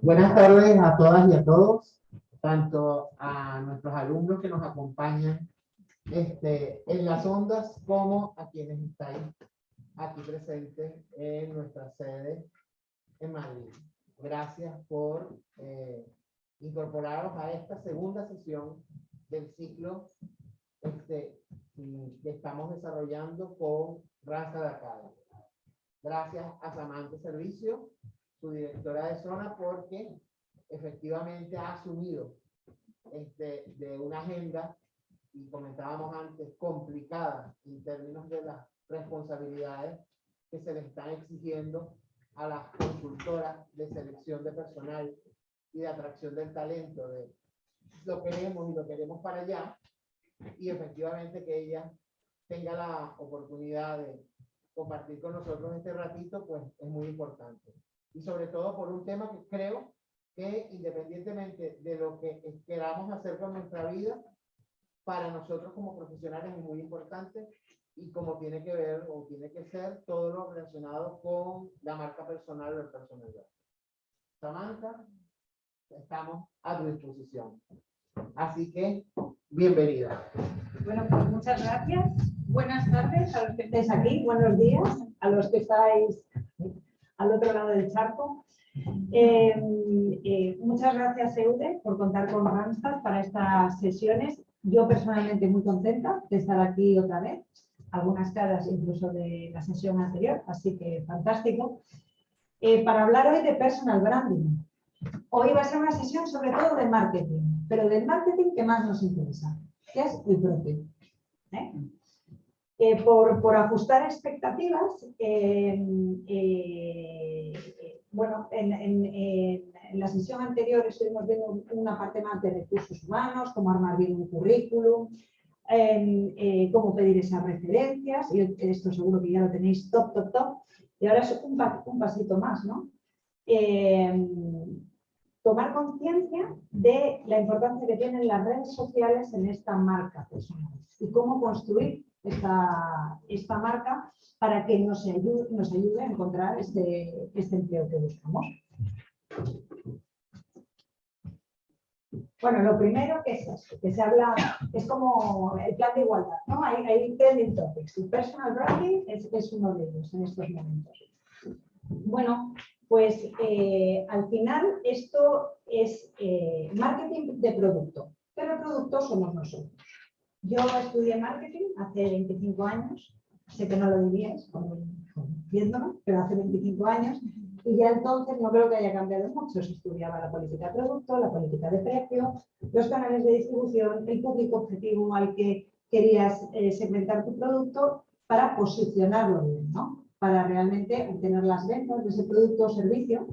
Buenas tardes a todas y a todos, tanto a nuestros alumnos que nos acompañan este, en las ondas como a quienes están aquí presentes en nuestra sede en Madrid. Gracias por eh, incorporaros a esta segunda sesión del ciclo este, que estamos desarrollando con Raza de Acá. Gracias a Samantha Servicio su directora de zona, porque efectivamente ha asumido este, de una agenda, y comentábamos antes, complicada en términos de las responsabilidades que se le están exigiendo a las consultoras de selección de personal y de atracción del talento, de lo queremos y lo queremos para allá, y efectivamente que ella tenga la oportunidad de compartir con nosotros este ratito, pues es muy importante y sobre todo por un tema que creo que independientemente de lo que queramos hacer con nuestra vida, para nosotros como profesionales es muy importante y como tiene que ver o tiene que ser todo lo relacionado con la marca personal o el personalidad. Samantha, estamos a tu disposición. Así que, bienvenida. Bueno, pues muchas gracias. Buenas tardes a los que estáis aquí, buenos días a los que estáis al otro lado del charco. Eh, eh, muchas gracias, Eude, por contar con Randstad para estas sesiones. Yo personalmente muy contenta de estar aquí otra vez, algunas caras incluso de la sesión anterior, así que fantástico. Eh, para hablar hoy de personal branding. Hoy va a ser una sesión sobre todo de marketing, pero del marketing que más nos interesa, que es el propio. Eh, por, ajustar expectativas, eh, bueno, en, la sesión anterior estuvimos viendo una parte más de recursos humanos, cómo armar bien un currículum, eh, cómo pedir esas referencias, y esto seguro que ya lo tenéis top, top, top, y ahora es un, un pasito más, ¿no? Tomar conciencia de la importancia que tienen las redes sociales en esta marca personal y cómo construir esta, esta marca para que nos ayude, nos ayude a encontrar este, este empleo que buscamos. Bueno, lo primero que es esto, que se habla, es como el plan de igualdad, ¿no? Hay, hay trending topics, el personal branding es, es, uno de ellos en estos momentos. Bueno, pues eh, al final esto es eh, marketing de producto, pero el producto somos nosotros. Yo estudié marketing hace 25 años, sé que no lo diríais viéndome, pero hace 25 años, y ya entonces no creo que haya cambiado mucho. Se estudiaba la política de producto, la política de precio, los canales de distribución, el público objetivo al que querías eh, segmentar tu producto para posicionarlo bien, ¿no? Para realmente obtener las ventas de ese producto o servicio.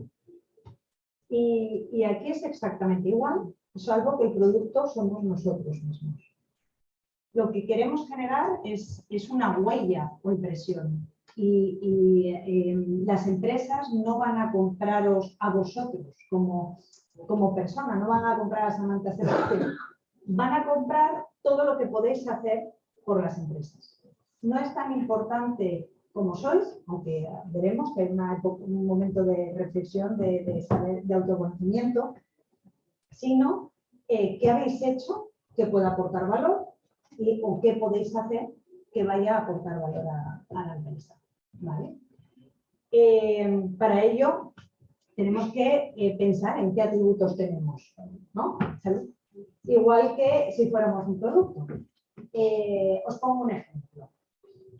Y, y aquí es exactamente igual, salvo que el producto somos nosotros mismos lo que queremos generar es, es una huella o impresión. Y, eh, las empresas no van a compraros a vosotros como, como persona, no van a comprar a Samantha Sebastián, van a comprar todo lo que podéis hacer por las empresas. No es tan importante como sois, aunque veremos que hay un momento de reflexión, de, saber, de autoconocimiento, sino eh, qué habéis hecho que pueda aportar valor o qué podéis hacer que vaya a aportar valor a, la empresa. Eh, para ello, tenemos que eh, pensar en qué atributos tenemos. Igual que si fuéramos un producto. Os pongo un ejemplo.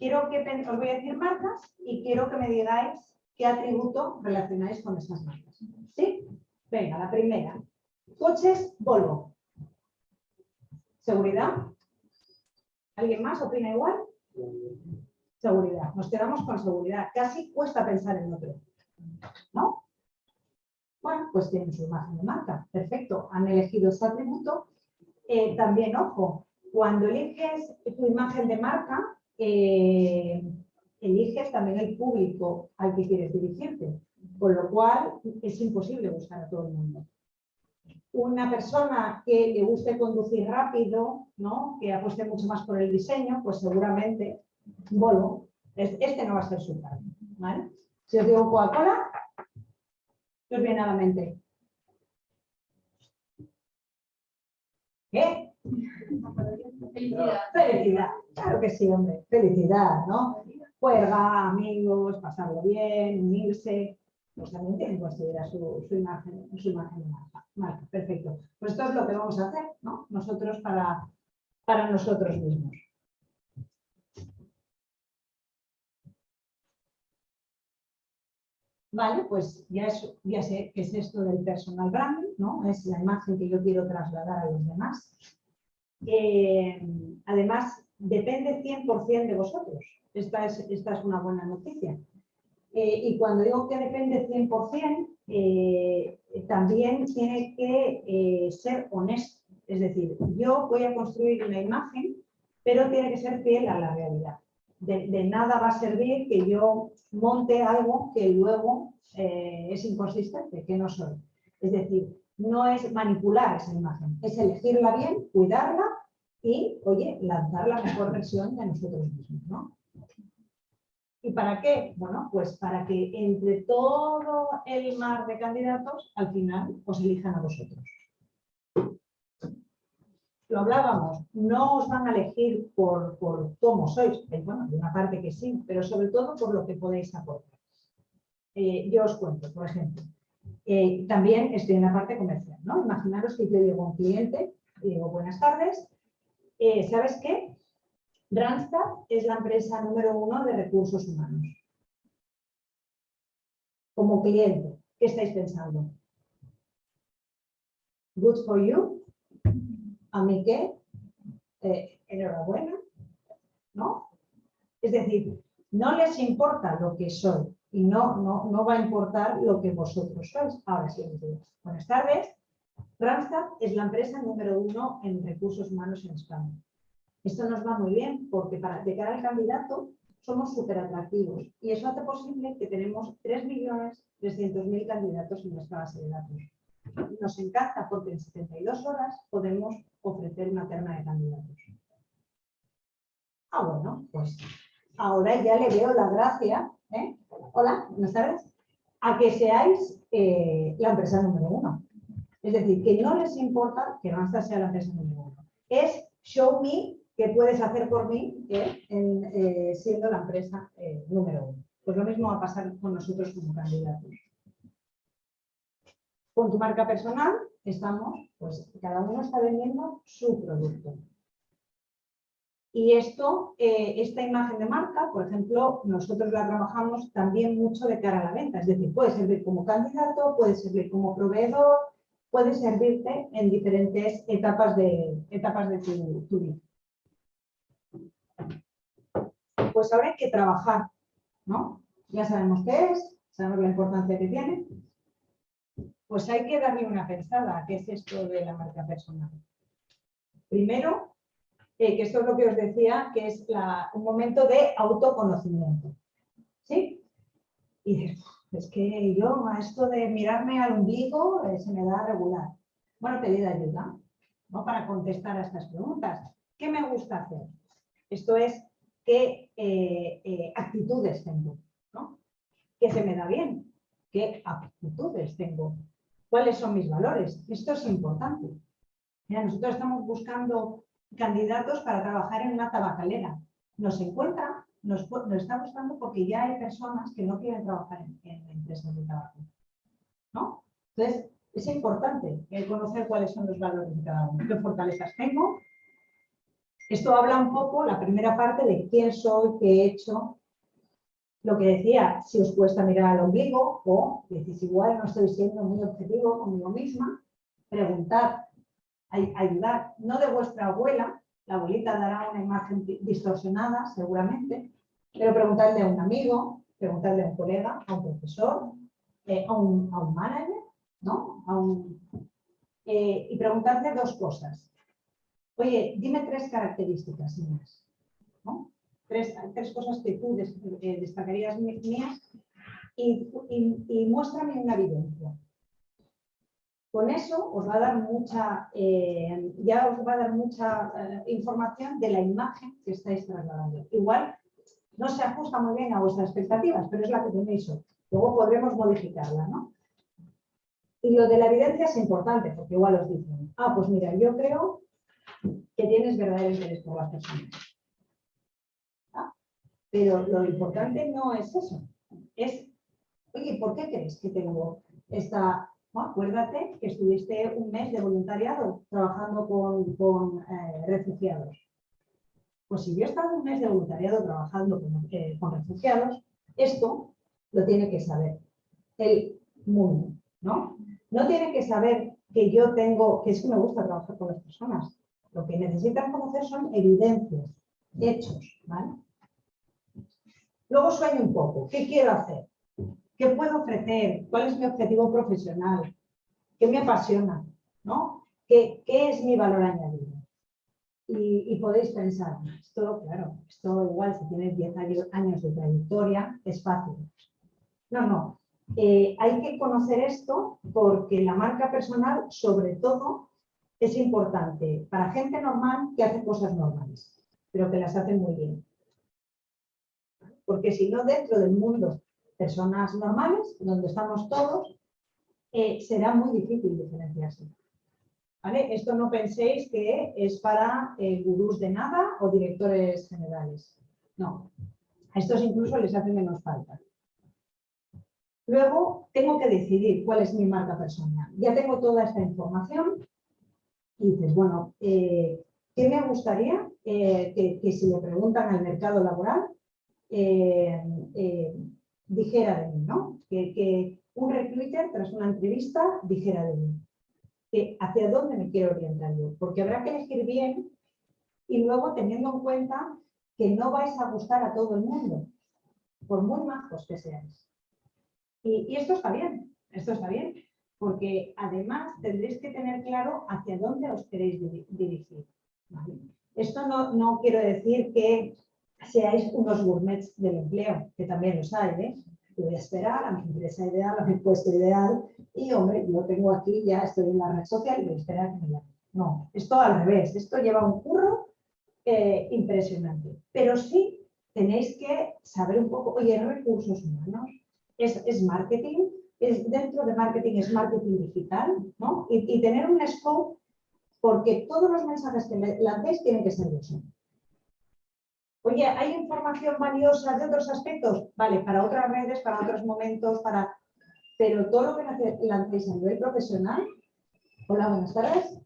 Quiero que os voy a decir marcas y quiero que me digáis qué atributo relacionáis con esas marcas. ¿Sí? Venga, la primera. Coches Volvo. Seguridad. ¿Alguien más opina igual? Seguridad. Nos quedamos con seguridad. Casi cuesta pensar en otro. ¿No? Bueno, pues tienen su imagen de marca. Perfecto. Han elegido ese atributo. Eh, también, ojo, cuando eliges tu imagen de marca, eh, eliges también el público al que quieres dirigirte. Con lo cual es imposible buscar a todo el mundo. una persona que le guste conducir rápido, ¿no? que apueste mucho más por el diseño, pues seguramente Volvo, este no va a ser su caso. ¿vale? Si os digo Coca-Cola, ¿qué os viene a la mente? ¿Qué? Felicidad. Felicidad, claro que sí, hombre, felicidad, ¿no? Juega, amigos, pasarlo bien, unirse, pues también tienen que considerar su, su imagen, su imagen de marca. Marca, Perfecto. Pues esto es lo que vamos a hacer, ¿no? Nosotros para, para nosotros mismos. Vale, pues ya, es- ya sé qué es esto del personal branding, ¿no? Es la imagen que yo quiero trasladar a los demás. Eh, además, depende 100% de vosotros. Esta es, una buena noticia. Eh, y cuando digo que depende 100%, eh, también tiene que eh, ser honesto. Es decir, yo voy a construir una imagen, pero tiene que ser fiel a la realidad. De, de nada va a servir que yo monte algo que luego eh, es inconsistente, que no soy. Es decir, no es manipular esa imagen, es elegirla bien, cuidarla y, oye, lanzar la mejor versión de nosotros mismos, ¿no? ¿Y para qué? Bueno, pues para que entre todo el mar de candidatos, al final os elijan a vosotros. Lo hablábamos, no os van a elegir por, por cómo sois, eh, bueno, de una parte que sí, pero sobre todo por lo que podéis aportar. Eh, yo os cuento, por ejemplo, eh, también estoy en la parte comercial, ¿no? Imaginaros que yo llego a un cliente y digo, buenas tardes, eh, ¿sabes qué? Randstad es la empresa número uno de recursos humanos. Como cliente, ¿qué estáis pensando? Good for you. ¿A mí qué? Eh, enhorabuena. ¿No? Es decir, no les importa lo que soy y no, no, no va a importar lo que vosotros sois. Ahora sí. Buenas tardes. Randstad es la empresa número uno en recursos humanos en España. Esto nos va muy bien porque para, de cara al candidato somos súper atractivos y eso hace posible que tenemos 3.300.000 candidatos en nuestra base de datos. Nos encanta porque en 72 horas podemos ofrecer una terna de candidatos. Ah, bueno, pues ahora ya le veo la gracia, ¿eh? Hola, buenas tardes, a que seáis eh, la empresa número uno. Es decir, que no les importa que Randstad sea la empresa número uno. Es show me qué puedes hacer por mí eh, en, eh, siendo la empresa eh, número uno. Pues lo mismo va a pasar con nosotros como candidatos. Con tu marca personal estamos, pues cada uno está vendiendo su producto. Y esto, esta imagen de marca, por ejemplo, nosotros la trabajamos también mucho de cara a la venta. Es decir, puede servir como candidato, puede servir como proveedor, puede servirte en diferentes etapas de, etapas de tu, vida. Pues ahora hay que trabajar, ¿no? Ya sabemos qué es, sabemos la importancia que tiene. Pues hay que darle una pensada a qué es esto de la marca personal. Primero, eh, que esto es lo que os decía, que es un momento de autoconocimiento. ¿Sí? Y dices, es que yo a esto de mirarme al ombligo eh, se me da regular. Bueno, pedir ayuda ¿no? para contestar a estas preguntas. ¿Qué me gusta hacer? Esto es qué eh, eh, actitudes tengo, ¿no? ¿Qué se me da bien? ¿Qué actitudes tengo? ¿Cuáles son mis valores? Esto es importante. Mira, nosotros estamos buscando candidatos para trabajar en una tabacalera. Nos encuentra, nos, está buscando porque ya hay personas que no quieren trabajar en, empresas de tabaco. ¿no? Entonces, es importante conocer cuáles son los valores de cada uno, qué fortalezas tengo. Esto habla un poco, la primera parte, de quién soy, qué he hecho. Lo que decía, si os cuesta mirar al ombligo o decís igual no estoy siendo muy objetivo conmigo misma, preguntar, ay- ayudar, no de vuestra abuela, la abuelita dará una imagen di- distorsionada seguramente, pero preguntarle a un amigo, preguntarle a un colega, a un profesor, eh, a, un, a un manager, ¿no? A un, eh, y preguntarle dos cosas. Oye, dime tres características mías, ¿no? Tres, tres cosas que tú eh, destacarías mías y, y- y muéstrame una evidencia. Con eso os va a dar mucha, eh, ya os va a dar mucha eh, información de la imagen que estáis trasladando. Igual no se ajusta muy bien a vuestras expectativas, pero es la que tenéis hoy. Luego podremos modificarla, ¿no? Y lo de la evidencia es importante, porque igual os dicen, ah, pues mira, yo creo que tienes verdadero interés por las personas. ¿Ah? Pero lo importante no es eso, es, oye, ¿por qué crees que tengo esta... Acuérdate que estuviste un mes de voluntariado trabajando con, con, eh, refugiados. Pues si yo he estado un mes de voluntariado trabajando con, eh, con refugiados, esto lo tiene que saber el mundo, ¿no? No tiene que saber que yo tengo, que es que me gusta trabajar con las personas. Lo que necesitan conocer son evidencias, hechos, ¿vale? Luego sueño un poco. ¿Qué quiero hacer? ¿Qué puedo ofrecer? ¿Cuál es mi objetivo profesional? ¿Qué me apasiona? ¿No? ¿Qué, es mi valor añadido? Y, y, podéis pensar, esto, claro, esto igual si tienes 10 años de trayectoria, es fácil. No, no. Eh, hay que conocer esto porque la marca personal, sobre todo, es importante para gente normal que hace cosas normales, pero que las hace muy bien. Porque si no, dentro del mundo, personas normales, donde estamos todos, eh, será muy difícil diferenciarse. ¿Vale? Esto no penséis que es para eh, gurús de nada o directores generales. No, a estos incluso les hace menos falta. Luego tengo que decidir cuál es mi marca personal. Ya tengo toda esta información y dices, bueno, eh, ¿qué me gustaría que, si le preguntan al mercado laboral dijera de mí, ¿no? Que, un recruiter tras una entrevista dijera de mí. Que ¿Hacia dónde me quiero orientar yo? Porque habrá que elegir bien y luego teniendo en cuenta que no vais a gustar a todo el mundo, por muy majos que seáis. Y, esto está bien, esto está bien, porque además tendréis que tener claro hacia dónde os queréis dirigir. Esto no, no, quiero decir que seáis unos gourmets del empleo, que también los hay, ¿eh? voy a esperar a mi empresa ideal, a mi puesto ideal, y hombre, yo tengo aquí, ya estoy en la red social y voy a esperar que me. No, esto al revés, esto lleva un curro eh, impresionante. Pero sí tenéis que saber un poco, oye, recursos humanos, es, marketing, es dentro de marketing es marketing digital, ¿no? Y, tener un scope porque todos los mensajes que lancéis tienen que ser de eso. Oye, ¿hay información valiosa de otros aspectos? Vale, para otras redes, para otros momentos, para... Pero todo lo que lancéis a nivel profesional, hola, buenas tardes,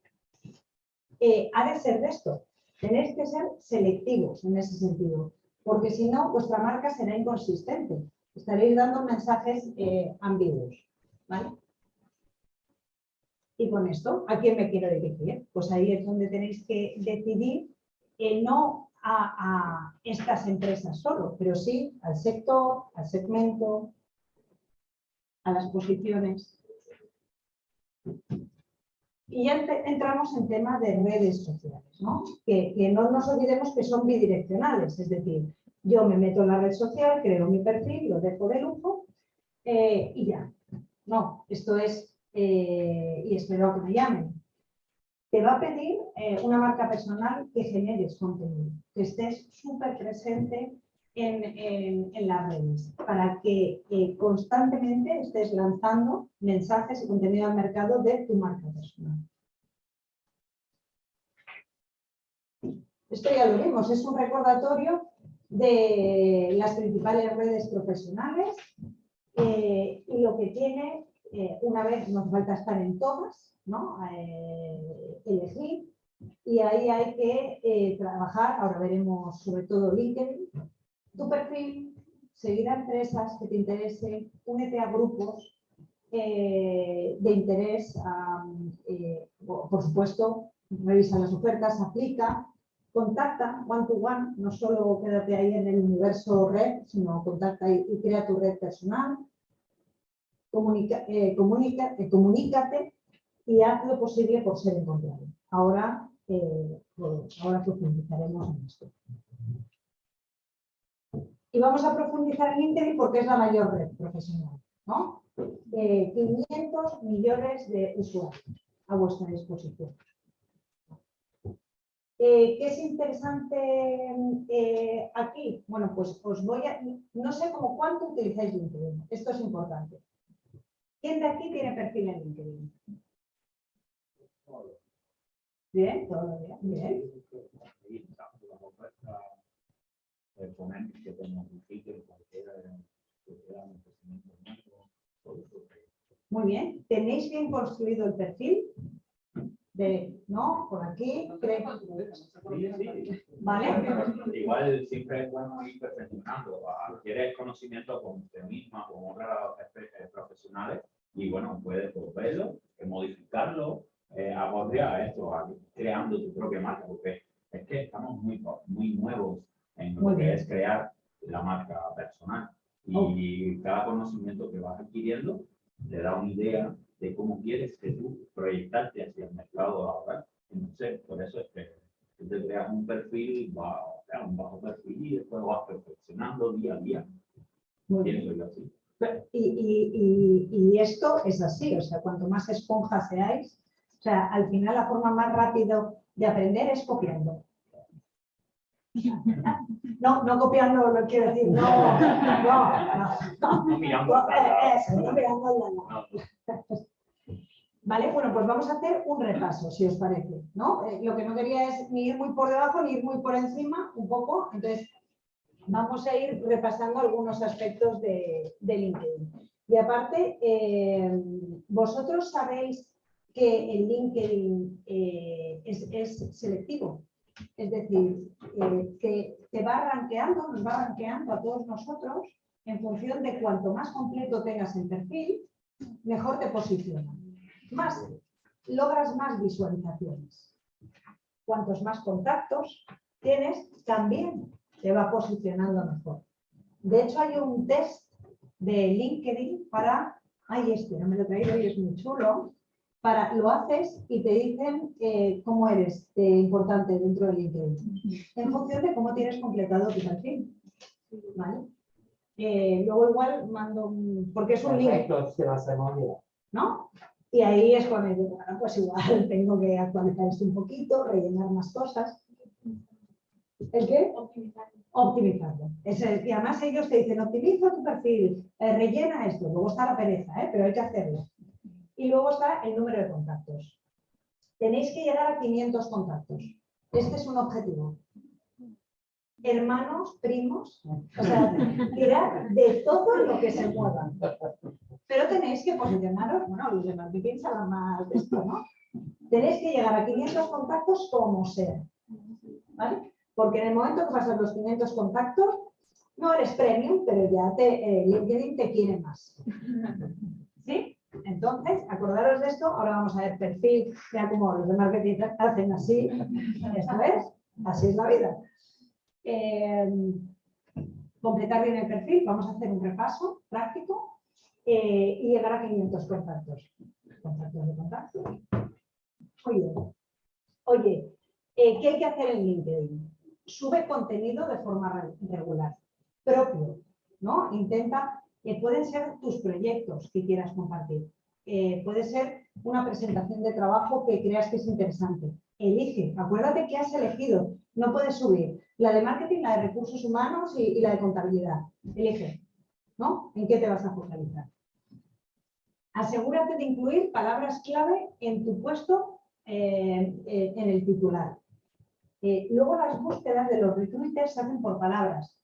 eh, ha de ser de esto. Tenéis que ser selectivos en ese sentido, porque si no, vuestra marca será inconsistente estaréis dando mensajes eh, ambiguos. ¿vale? Y con esto, ¿a quién me quiero dirigir? Pues ahí es donde tenéis que decidir eh, no a, estas empresas solo, pero sí al sector, al segmento, a las posiciones. Y ya entramos en tema de redes sociales, ¿no? Que, que no nos olvidemos que son bidireccionales, es decir, yo me meto en la red social, creo mi perfil, lo dejo de lujo eh, y ya. No, esto es, eh, y espero que me llamen. Te va a pedir eh, una marca personal que generes contenido, que estés súper presente en, las redes, para que constantemente estés lanzando mensajes y contenido al mercado de tu marca personal. Esto ya lo vimos, es un recordatorio de las principales redes profesionales eh, y lo que tiene, eh, una vez nos falta estar en todas, ¿no? Eh, elegir y ahí hay que trabajar, ahora veremos sobre todo LinkedIn, tu perfil, seguir a empresas que te interesen, únete a grupos de interés, por supuesto, revisa las ofertas, aplica, contacta one to one, no solo quédate ahí en el universo red, sino contacta y crea tu red personal, comunica, eh, comunica, eh, comunícate y haz lo posible por ser encontrado. Ahora, eh, ahora profundizaremos en esto. Y vamos a profundizar en LinkedIn porque es la mayor red profesional. ¿no? eh, 500 millones de usuarios a vuestra disposición. ¿Qué es interesante aquí? Bueno, pues os voy a... No sé cómo cuánto utilizáis LinkedIn. Esto es importante. ¿Quién de aquí tiene perfil en LinkedIn? Bien, todo bien. bien. Muy bien. ¿Tenéis bien construido el perfil? ¿no? Por aquí. ¿Vale? Igual siempre es bueno ir perfeccionando, adquieres conocimiento con usted misma, con otras profesionales, y bueno, puedes pues, verlo, eh, modificarlo, eh, esto, a- creando tu propia marca, porque es que estamos muy, muy nuevos en lo que es crear la marca personal. Y cada conocimiento que vas adquiriendo te da una idea de cómo quieres que tú proyectarte hacia el mercado laboral. Entonces, por eso es que tú te creas un perfil, va, o sea, un bajo perfil y después vas perfeccionando día a día. Muy bien. Pienso yo así. Y, y- y- y esto es así, o sea, cuanto más esponja seáis, o sea, al final la forma más rápida de aprender es copiando. No, no copiando, lo quiero decir, no, no, no. No mirando no, no. No, Vale, bueno, pues vamos a hacer un repaso, si os parece, ¿no? Eh, lo que no quería es ni ir muy por debajo ni ir muy por encima, un poco, entonces vamos a ir repasando algunos aspectos de, LinkedIn. Y aparte, eh, vosotros sabéis que el LinkedIn eh, es, selectivo, es decir, eh, que te va rankeando, nos va rankeando a todos nosotros en función de cuanto más completo tengas el perfil, mejor te posiciona. Más, logras más visualizaciones. Cuantos más contactos tienes, también te va posicionando mejor. De hecho, hay un test de LinkedIn para, ay, este, no me lo he traído y es muy chulo, para, lo haces y te dicen eh, cómo eres de importante dentro de LinkedIn, en función de cómo tienes completado tu perfil. ¿vale? Eh, luego igual mando, un- porque es un link, Perfecto, se hacemos bien. ¿no? Y ahí es cuando digo, bueno, pues igual tengo que actualizar esto un poquito, rellenar más cosas. ¿El qué? Optimizar. Optimizarlo. Ese- y además ellos te dicen, optimiza tu perfil, eh, rellena esto. Luego está la pereza, ¿eh? pero hay que hacerlo. Y luego está el número de contactos. Tenéis que llegar a 500 contactos. Este es un objetivo. Hermanos, primos, o sea, tirar de todo lo que se mueva. Pero tenéis que posicionaros, bueno, los de marketing saben más de esto, ¿no? Tenéis que llegar a 500 contactos como sea, ¿vale? Porque en el momento que pasas los 500 contactos, no eres premium, pero ya te, eh, LinkedIn te quiere más. ¿Sí? Entonces, acordaros de esto, ahora vamos a ver perfil, ya como los de marketing hacen así, esto es, así es la vida. Eh, completar bien el perfil, vamos a hacer un repaso práctico eh, y llegar a 500 contactos. Contactos de contactos. Oye, oye eh, ¿qué hay que hacer en LinkedIn? Sube contenido de forma re- regular, propio, ¿no? Intenta, eh, pueden ser tus proyectos que quieras compartir, eh, puede ser una presentación de trabajo que creas que es interesante. Elige, acuérdate que has elegido, no puedes subir la de marketing, la de recursos humanos y, la de contabilidad. Elige, ¿no? ¿En qué te vas a focalizar? Asegúrate de incluir palabras clave en tu puesto eh, en el titular. Eh, luego las búsquedas de los recruiters se hacen por palabras.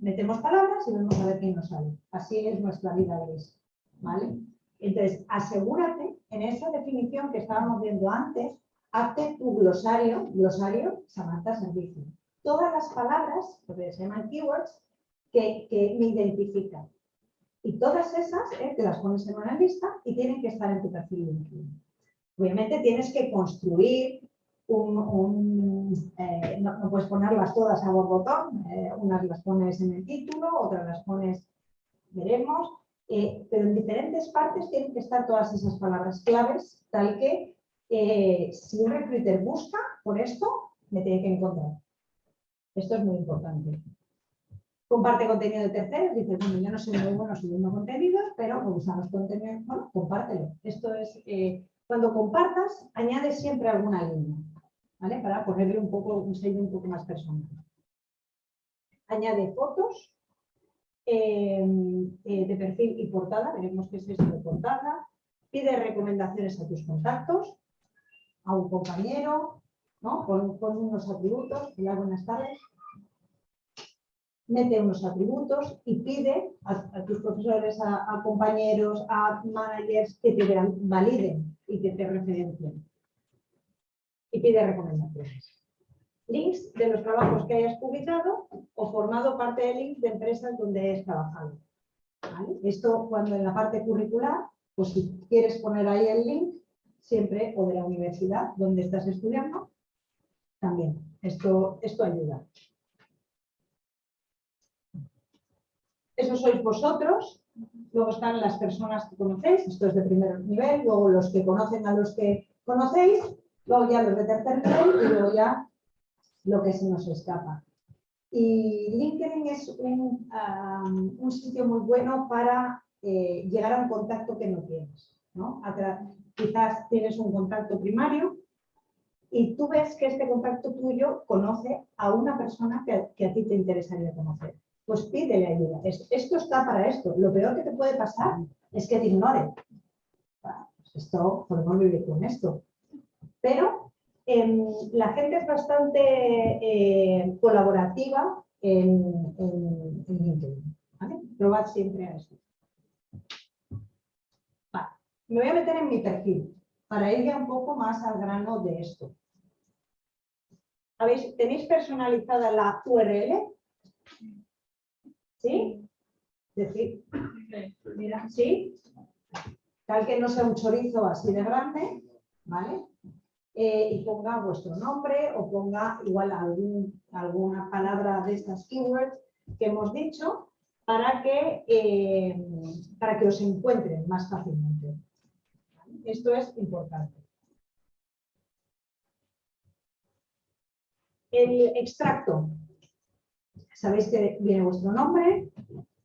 Metemos palabras y vemos a ver quién nos sale. Así es nuestra vida gris. ¿vale? Entonces, asegúrate en esa definición que estábamos viendo antes, hazte tu glosario, glosario Samantha Servicio. Todas las palabras, porque se llaman keywords, que, que me identifican. Y todas esas eh, te las pones en una lista y tienen que estar en tu perfil LinkedIn. Obviamente tienes que construir un, un, eh, no, puedes ponerlas todas a borbotón, eh, unas las pones en el título, otras las pones, veremos, eh, pero en diferentes partes tienen que estar todas esas palabras claves, tal que eh, si un recruiter busca por esto, me tiene que encontrar. Esto es muy importante. comparte contenido de terceros, dice, bueno, yo no soy muy bueno subiendo contenidos, pero me gustan los contenidos, bueno, compártelo. Esto es, cuando compartas, añade siempre alguna línea, ¿vale? Para ponerle un poco, un sello un poco más personal. Añade fotos eh, eh, de perfil y portada, veremos qué es esto de portada. Pide recomendaciones a tus contactos, a un compañero, ¿no? Con unos atributos, hola, buenas tardes mete unos atributos y pide a, tus profesores, a, compañeros, a managers que te validen y que te referencien. Y pide recomendaciones. Links de los trabajos que hayas publicado o formado parte de links de empresas donde hayas trabajado. Esto cuando en la parte curricular, pues si quieres poner ahí el link, siempre, o de la universidad donde estás estudiando, también. Esto, esto ayuda. Eso sois vosotros, luego están las personas que conocéis, esto es de primer nivel, luego los que conocen a los que conocéis, luego ya los de tercer nivel y luego ya lo que se nos escapa. Y LinkedIn es un, un sitio muy bueno para eh, llegar a un contacto que no tienes. ¿no? Quizás tienes un contacto primario y tú ves que este contacto tuyo conoce a una persona que, que a ti te interesaría conocer pues pídele ayuda. Esto está para esto. Lo peor que te puede pasar es que te ignore. Pues esto podemos vivir con esto. Pero em, la gente es bastante eh, colaborativa en, en, LinkedIn. Probad siempre a esto. Me voy a meter en mi perfil para ir ya un poco más al grano de esto. ¿Tenéis personalizada la URL? ¿Sí? Decir, mira, ¿sí? Tal que no sea un chorizo así de grande, ¿vale? Eh, y ponga vuestro nombre o ponga igual algún, alguna palabra de estas keywords que hemos dicho para que, eh, para que os encuentren más fácilmente. Esto es importante. El extracto Sabéis que viene vuestro nombre,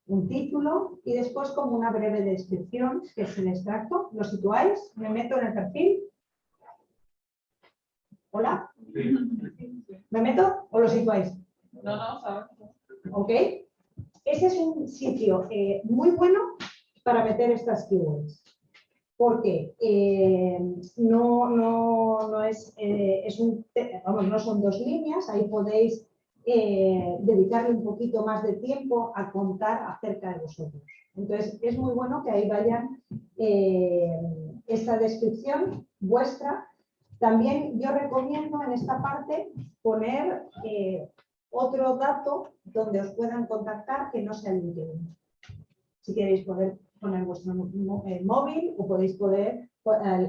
un título y después como una breve descripción, que es el extracto. ¿Lo situáis? ¿Me meto en el perfil? ¿Hola? ¿Me meto o lo situáis? No, no, sabes. Ok. Ese es un sitio eh, muy bueno para meter estas keywords. Porque eh, no, no, no es, eh, es un, vamos, no son dos líneas, ahí podéis eh, dedicarle un poquito más de tiempo a contar acerca de vosotros. Entonces, es muy bueno que ahí vayan eh, esta descripción vuestra. También yo recomiendo en esta parte poner eh, otro dato donde os puedan contactar que no sea LinkedIn. Si queréis poder poner vuestro móvil o podéis poner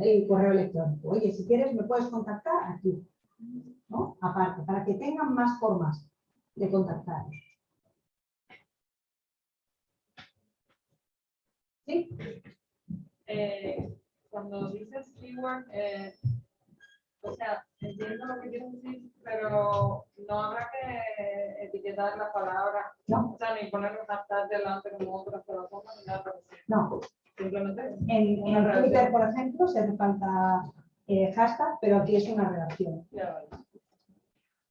el correo electrónico. Oye, si quieres me puedes contactar aquí. Aparte, para que tengan más formas de contactaros. ¿Sí? Eh, cuando dices keyword, eh, o sea, entiendo lo que quieres decir, pero no habrá que etiquetar la palabra, no. o sea, ni poner un hashtag delante como otras plataformas, ni nada No. Simplemente. En, en Twitter, por ejemplo, se hace falta eh, hashtag, pero aquí es una redacción. Ya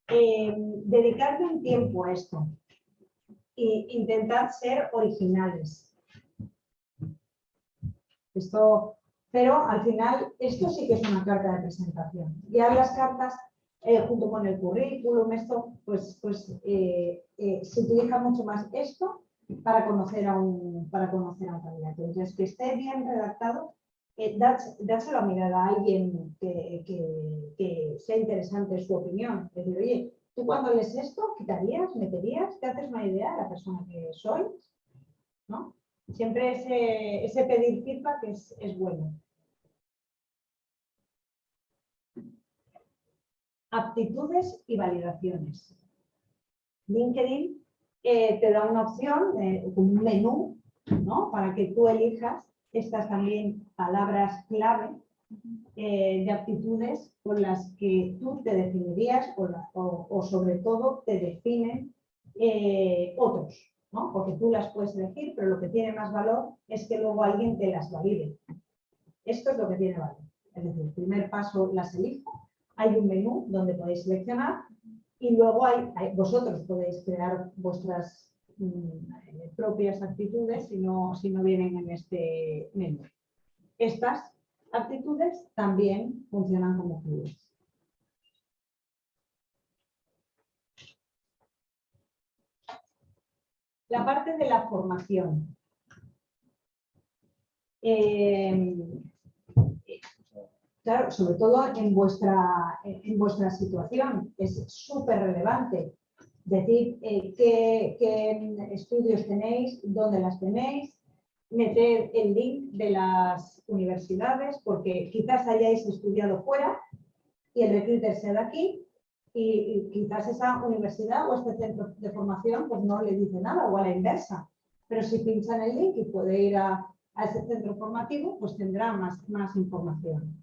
eh, dedicarle un tiempo a esto e intentar ser originales. Esto, pero al final esto sí que es una carta de presentación. Ya las cartas eh, junto con el currículum, esto, pues, pues eh, eh, se utiliza mucho más esto para conocer a un, para conocer a un candidato. Entonces, que esté bien redactado, dárselo a mirar a alguien que, que, sea interesante su opinión. Es decir, oye, tú cuando lees esto, quitarías, meterías, te haces una idea de la persona que soy, ¿no? Siempre ese, ese pedir feedback es, es bueno. Aptitudes y validaciones. LinkedIn eh, te da una opción, eh, un menú, ¿no? Para que tú elijas estas también palabras clave eh, de aptitudes con las que tú te definirías o, sobre todo te definen eh, otros. ¿no? Porque tú las puedes elegir, pero lo que tiene más valor es que luego alguien te las valide. Esto es lo que tiene valor. Es decir, el primer paso las elijo, hay un menú donde podéis seleccionar y luego hay, vosotros podéis crear vuestras mm, eh, propias actitudes si no, si no vienen en este menú. Estas actitudes también funcionan como clubes. La parte de la formación. Eh, claro, sobre todo en vuestra, en vuestra situación, es súper relevante decir eh, qué, estudios tenéis, dónde las tenéis, meter el link de las universidades, porque quizás hayáis estudiado fuera y el recruiter sea de aquí, y, quizás esa universidad o este centro de formación pues no le dice nada, o a la inversa. Pero si pincha en el link y puede ir a, a ese centro formativo, pues tendrá más, más información.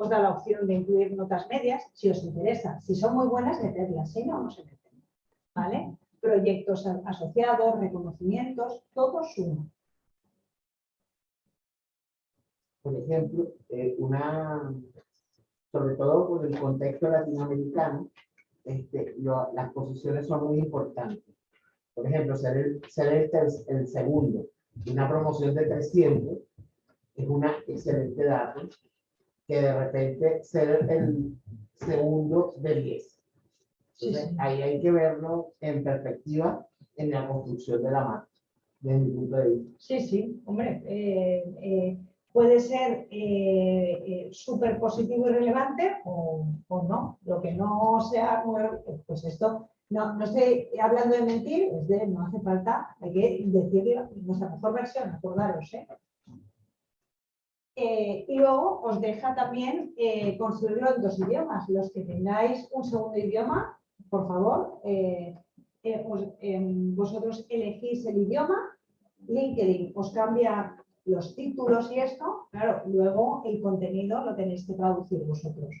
Os da la opción de incluir notas medias, si os interesa. Si son muy buenas, meterlas, si no, no se meten. ¿Vale? Proyectos asociados, reconocimientos, todo suma. Por ejemplo, eh, una, sobre todo por el contexto latinoamericano, este, las posiciones son muy importantes. Por ejemplo, ser el, ser el, segundo una promoción de 300 es una excelente dato, que de repente ser el segundo de 10. Sí, Entonces, sí. ahí hay que verlo en perspectiva en la construcción de la marca, desde mi punto de vista. Sí, sí, hombre, eh, eh, puede ser eh, eh, súper positivo y relevante o, o no. Lo que no sea, re- pues esto, no, no estoy hablando de mentir, es de no hace falta, hay que decir nuestra mejor versión, acordaros. ¿eh? Eh, y luego os deja también eh, construirlo en dos idiomas. Los que tengáis un segundo idioma, por favor, eh, em, vosotros elegís el idioma LinkedIn os cambia los títulos y esto, claro, luego el contenido lo tenéis que traducir vosotros.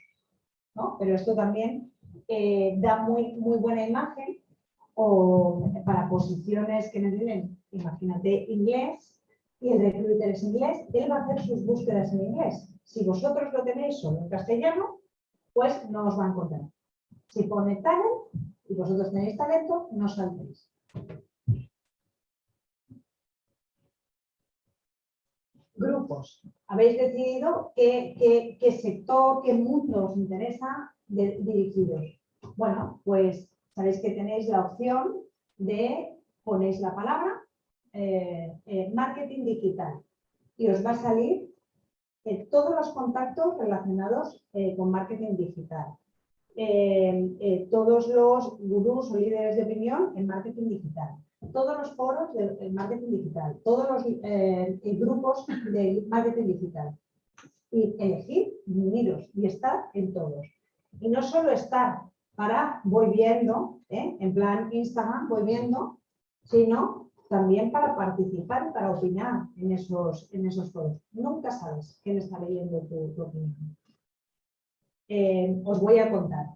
¿no? Pero esto también da muy, muy buena imagen o para posiciones que necesiten, imagínate, inglés y el recruiter es inglés, él va a hacer sus búsquedas en inglés. Si vosotros lo tenéis solo en castellano, pues no os va a encontrar. Si pone talent y vosotros tenéis talento, no saldréis. grupos. Habéis decidido qué sector, qué mundo os interesa de- dirigiros. Bueno, pues sabéis que tenéis la opción de ponéis la palabra eh, eh, marketing digital y os va a salir eh, todos los contactos relacionados con marketing digital. Todos los gurús o líderes de opinión en marketing digital todos los foros de de marketing digital, todos los grupos de marketing digital. Y elegir, uniros y estar en todos. Y no solo estar para voy viendo, en plan Instagram voy viendo, sino también para participar y para opinar en esos, en esos foros. Nunca sabes quién está leyendo tu, opinión. Eh, os voy a contar.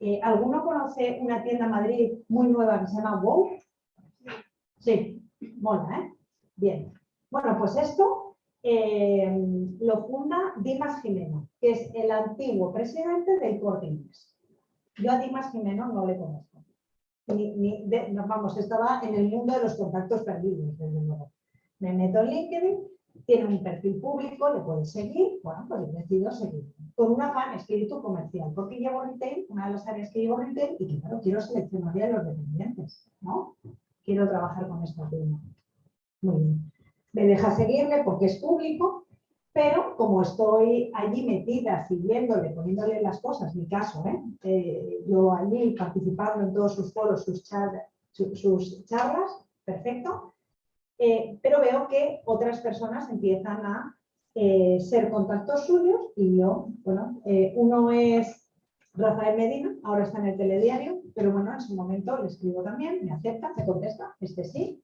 Eh, ¿Alguno conoce una tienda en Madrid muy nueva que se llama WOW? Sí, mola, ¿eh? Bien. Bueno, pues esto eh, lo funda Dimas Jimeno, que es el antiguo presidente del Corte Inglés. Yo a Dimas Jimeno no le conozco. Ni, ni vamos, estaba en el mundo de los contactos perdidos, desde luego. Me meto en LinkedIn, tiene un perfil público, le puedes seguir, bueno, pues decido seguir. Con un afán espíritu comercial, porque llevo retail, una de las áreas que llevo retail, y claro, quiero seleccionar bien a los dependientes, ¿no? quiero trabajar con esta firma. Muy bien. Me deja seguirle porque es público, pero como estoy allí metida, siguiéndole, poniéndole las cosas, mi caso, ¿eh? Eh, yo allí participando en todos sus foros, sus, char- su- sus charlas, perfecto, Eh, pero veo que otras personas empiezan a ser contactos suyos y yo, bueno, uno es Rafael Medina, ahora está en el telediario, pero bueno, en su momento le escribo también, me acepta, me contesta, este sí,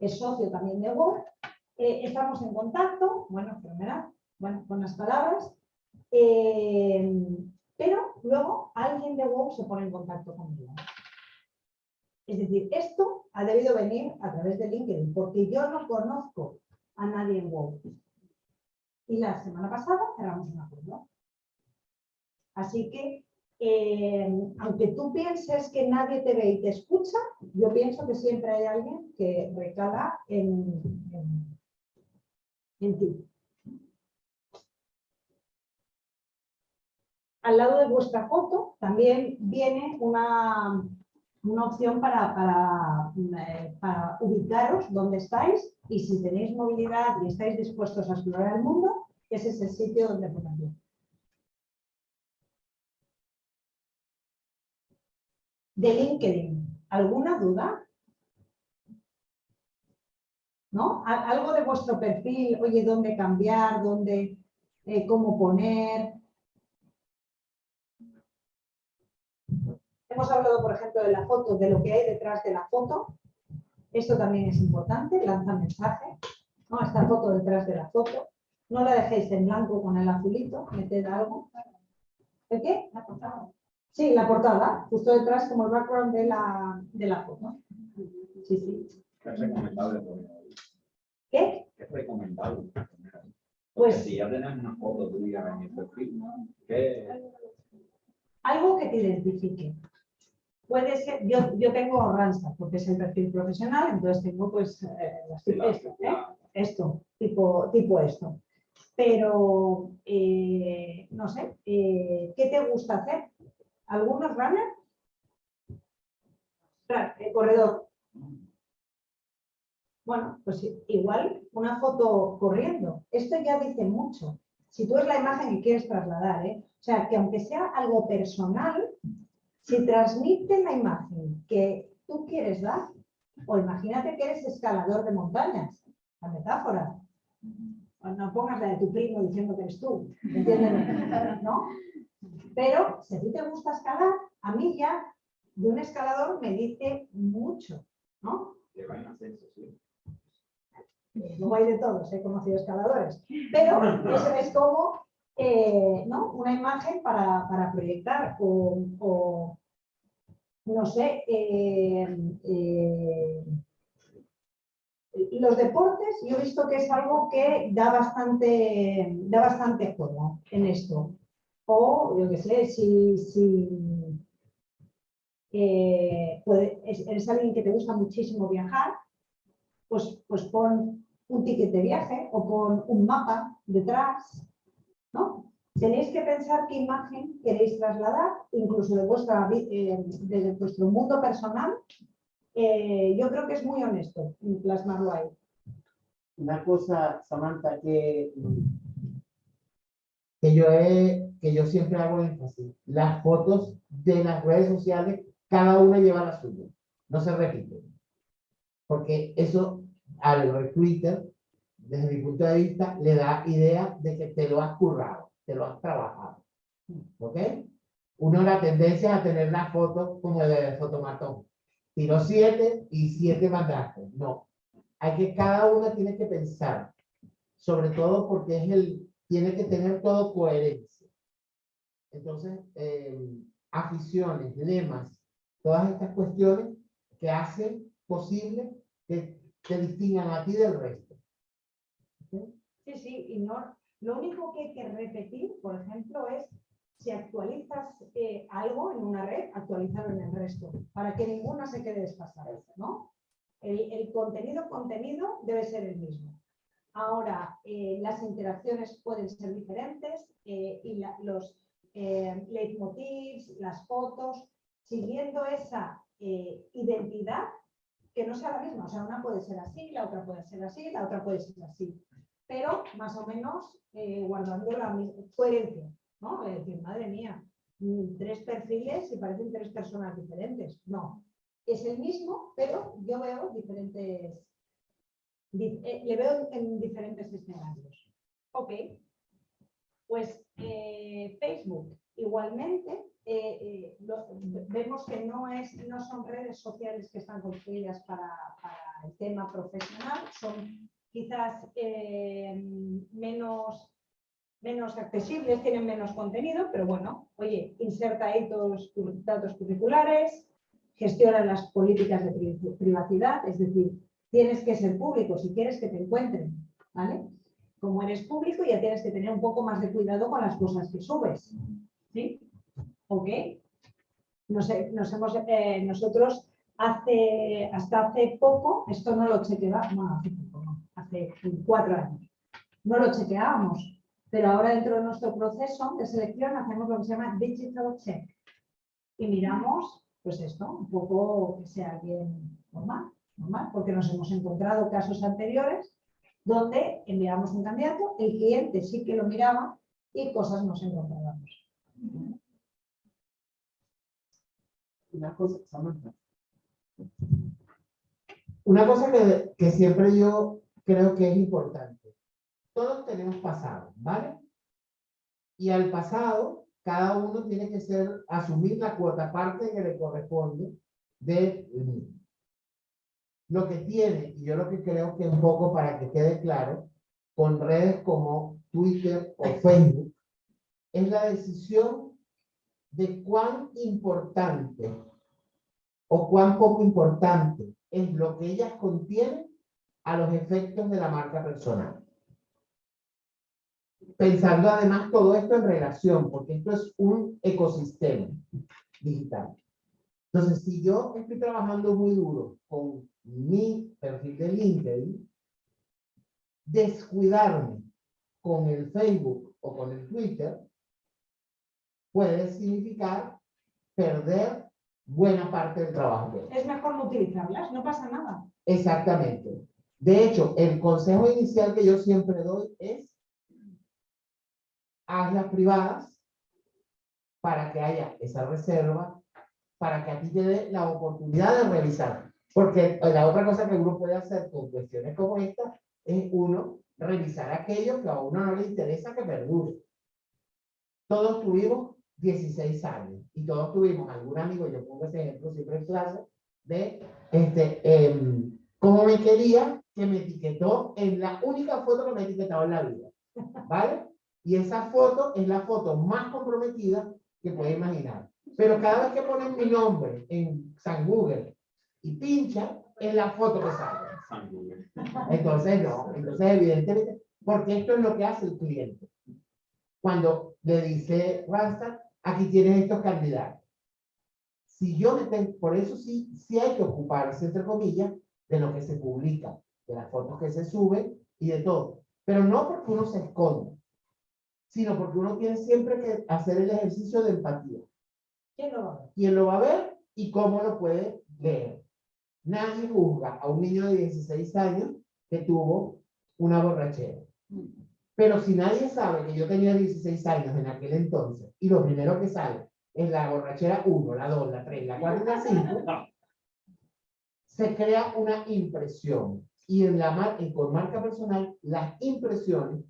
es socio también de Word, eh, estamos en contacto, bueno, fenomenal, bueno, las palabras, eh, pero luego alguien de Word se pone en contacto conmigo. Es decir, esto ha debido venir a través de LinkedIn, porque yo no conozco a nadie en WoW. Y la semana pasada cerramos un acuerdo. Así que, eh, aunque tú pienses que nadie te ve y te escucha, yo pienso que siempre hay alguien que recala en- en ti. Al lado de vuestra foto también viene una, una opción para, eh, para ubicaros dónde estáis y si tenéis movilidad y estáis dispuestos a explorar el mundo, ese es el sitio donde ponerlo. De LinkedIn, ¿alguna duda? ¿No? Algo de vuestro perfil, oye, dónde cambiar, dónde, eh, cómo poner. Hemos hablado, por ejemplo, de la foto, de lo que hay detrás de la foto. Esto también es importante, lanza mensaje. ¿no? Esta foto detrás de la foto. No la dejéis en blanco con el azulito, meted algo. ¿El qué? La portada. Sí, la portada, justo detrás como el background de la, de la foto. Sí, sí. Es recomendable poner ahí. ¿Qué? Es recomendable poner ahí. Pues- si ya tenés una foto tuya en el perfil, ¿qué? Algo que te identifique. Puede ser, yo, yo tengo Randstad porque es el perfil profesional, entonces tengo pues eh, las- ¿eh? esto, tipo, tipo esto. Pero, eh, no sé, eh, ¿qué te gusta hacer? ¿Algunos runner? Eh, corredor. Bueno, pues igual una foto corriendo. Esto ya dice mucho. Si tú es la imagen que quieres trasladar, ¿eh? O sea, que aunque sea algo personal, si transmite la imagen que tú quieres dar, o imagínate que eres escalador de montañas, la metáfora. O No pongas la de tu primo diciendo que eres tú, ¿entiendes? ¿No? Pero si a ti te gusta escalar, a mí ya de un escalador me dice mucho, ¿no? que va sí. Luego hay de todos, he conocido escaladores. Pero eso es como eh, ¿no? una imagen para, para proyectar o, no sé, eh, eh, los deportes, yo he visto que es algo que da bastante, da bastante juego en esto. O, yo qué sé, si, si eh, eres alguien que te gusta muchísimo viajar, pues, pues pon un ticket de viaje o pon un mapa detrás, ¿no? Tenéis que pensar qué imagen queréis trasladar, incluso de, vuestra, eh, de vuestro mundo personal. Eh, yo creo que es muy honesto plasmarlo ahí. Una cosa, Samantha, que, que, yo que yo siempre hago énfasis. Las fotos de las redes sociales, cada una lleva la suya. No se repiten. Porque eso, a lo de Twitter, desde mi punto de vista, le da idea de que te lo has currado, te lo has trabajado. ¿Ok? Uno la tendencia a tener las fotos como de fotomatón. Tiró siete y siete mandaste. No. Hay que, cada una tiene que pensar. Sobre todo porque es el, tiene que tener todo coherencia. Entonces, eh, aficiones, lemas, todas estas cuestiones que hacen posible que te distingan a ti del resto. Sí, sí, y lo único que hay que repetir, por ejemplo, es si actualizas eh, algo en una red, actualizarlo en el resto, para que ninguna se quede desfasada, ¿no? El, contenido, contenido debe ser el mismo. Ahora, eh, las interacciones pueden ser diferentes eh, y la- los leitmotivs, las fotos, siguiendo esa identidad que no sea la misma. O sea, una puede ser así, la otra puede ser así, la otra puede ser así. Pero más o menos eh, guardando la coherencia. ¿no? Es decir, madre mía, mm, tres perfiles y parecen tres personas diferentes. No, es el mismo, pero yo veo diferentes, di- eh, le veo en diferentes escenarios. Ok, pues eh, Facebook igualmente eh, eh, vemos que no, es, no son redes sociales que están construidas para, el tema profesional, son quizás eh, menos menos accesibles, tienen menos contenido, pero bueno, oye, inserta ahí todos tus datos curriculares, gestionan las políticas de pri- privacidad, es decir, tienes que ser público si quieres que te encuentren, ¿vale? Como eres público ya tienes que tener un poco más de cuidado con las cosas que subes, ¿sí? ¿Ok? Nos nos hemos, eh, nosotros hace, hasta hace poco, esto no lo chequeábamos, hace poco, no, hace cuatro años, no lo chequeábamos, pero ahora dentro de nuestro proceso de selección hacemos lo que se llama digital check y miramos, pues esto, un poco que sea alguien normal, normal, porque nos hemos encontrado casos anteriores donde enviamos un candidato, el cliente sí que lo miraba y cosas nos encontrábamos. Una cosa. Una cosa que, que siempre yo creo que es importante. Todos tenemos pasado, ¿vale? Y al pasado, cada uno tiene que ser, asumir la cuota parte que le corresponde de lo que tiene, y yo lo que creo que un poco para que quede claro, con redes como Twitter o Facebook, es la decisión de cuán importante o cuán poco importante es lo que ellas contienen a los efectos de la marca personal. Pensando además todo esto en relación, porque esto es un ecosistema digital. Entonces, si yo estoy trabajando muy duro con mi perfil de LinkedIn, descuidarme con el Facebook o con el Twitter puede significar perder buena parte del trabajo. Es mejor no utilizarlas, no pasa nada. Exactamente. De hecho, el consejo inicial que yo siempre doy es hazlas privadas para que haya esa reserva, para que a ti te dé la oportunidad de revisar. Porque la otra cosa que uno puede hacer con cuestiones como esta es uno revisar aquello que a uno no le interesa que perdure. Todos tuvimos 16 años y todos tuvimos algún amigo, yo pongo ese ejemplo siempre en clase, de este, em, cómo me quería que me etiquetó en la única foto que me ha etiquetado en la vida. ¿Vale? Y esa foto es la foto más comprometida que puede imaginar. Pero cada vez que ponen mi nombre en San Google y pincha, es la foto que sale. Entonces, no. Entonces, evidentemente, porque esto es lo que hace el cliente. Cuando le dice Randstad, aquí tienes estos candidatos. Si yo me tengo, por eso sí, sí hay que ocuparse, entre comillas, de lo que se publica, de las fotos que se suben y de todo. Pero no porque uno se esconde, sino porque uno tiene siempre que hacer el ejercicio de empatía. ¿Quién lo va a ver? quién lo va a ver y cómo lo puede leer. Nadie juzga a un niño de 16 años que tuvo una borrachera. Pero si nadie sabe que yo tenía 16 años en aquel entonces y lo primero que sale es la borrachera 1, la 2, la 3, la 4 y la 5, se crea una impresión. Y en la mar en, con marca personal, las impresiones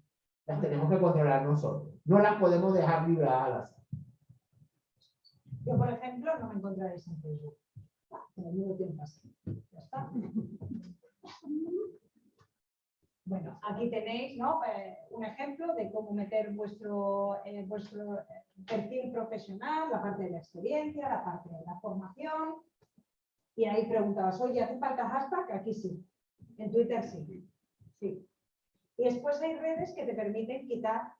las tenemos que controlar nosotros. No las podemos dejar libradas al azar. Yo, por ejemplo, no me encontraréis en Facebook. Ah, Me ayudo tiempo así. Ya está. Bueno, aquí tenéis ¿no? Eh, un ejemplo de cómo meter vuestro, eh, eh, perfil profesional, la parte de la experiencia, la parte de la formación. Y ahí preguntabas, oye, ¿hace falta hashtag? Aquí sí. En Twitter sí. sí. Y después hay redes que te permiten quitar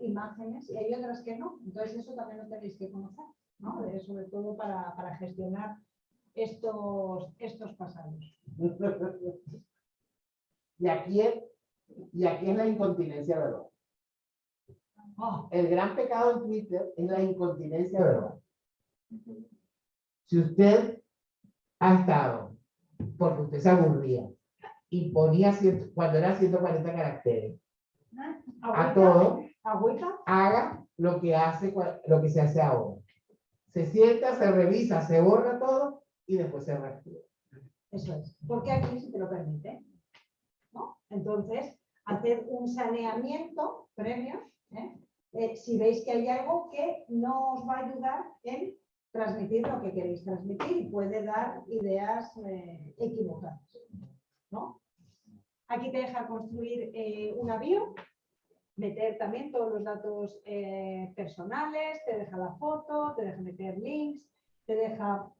imágenes y hay otras que no. Entonces eso también lo tenéis que conocer, ¿no? Sobre todo para, para gestionar estos, estos pasados. Y aquí es, y aquí es la incontinencia verbal. Oh, El gran pecado en Twitter es la incontinencia verbal. Si usted ha estado, porque usted se aburría, y ponía, ciento- cuando era 140 caracteres, a todo, haga lo que hace, lo que se hace ahora. Se sienta, se revisa, se borra todo y después se reactiva. Eso es. Porque aquí se te lo permite. Entonces, hacer un saneamiento previo, ¿eh? Eh, si veis que hay algo que no os va a ayudar en transmitir lo que queréis transmitir y puede dar ideas eh, equivocadas. ¿no? Aquí te deja construir una bio, meter también todos los datos personales, te deja la foto, te deja meter links, te deja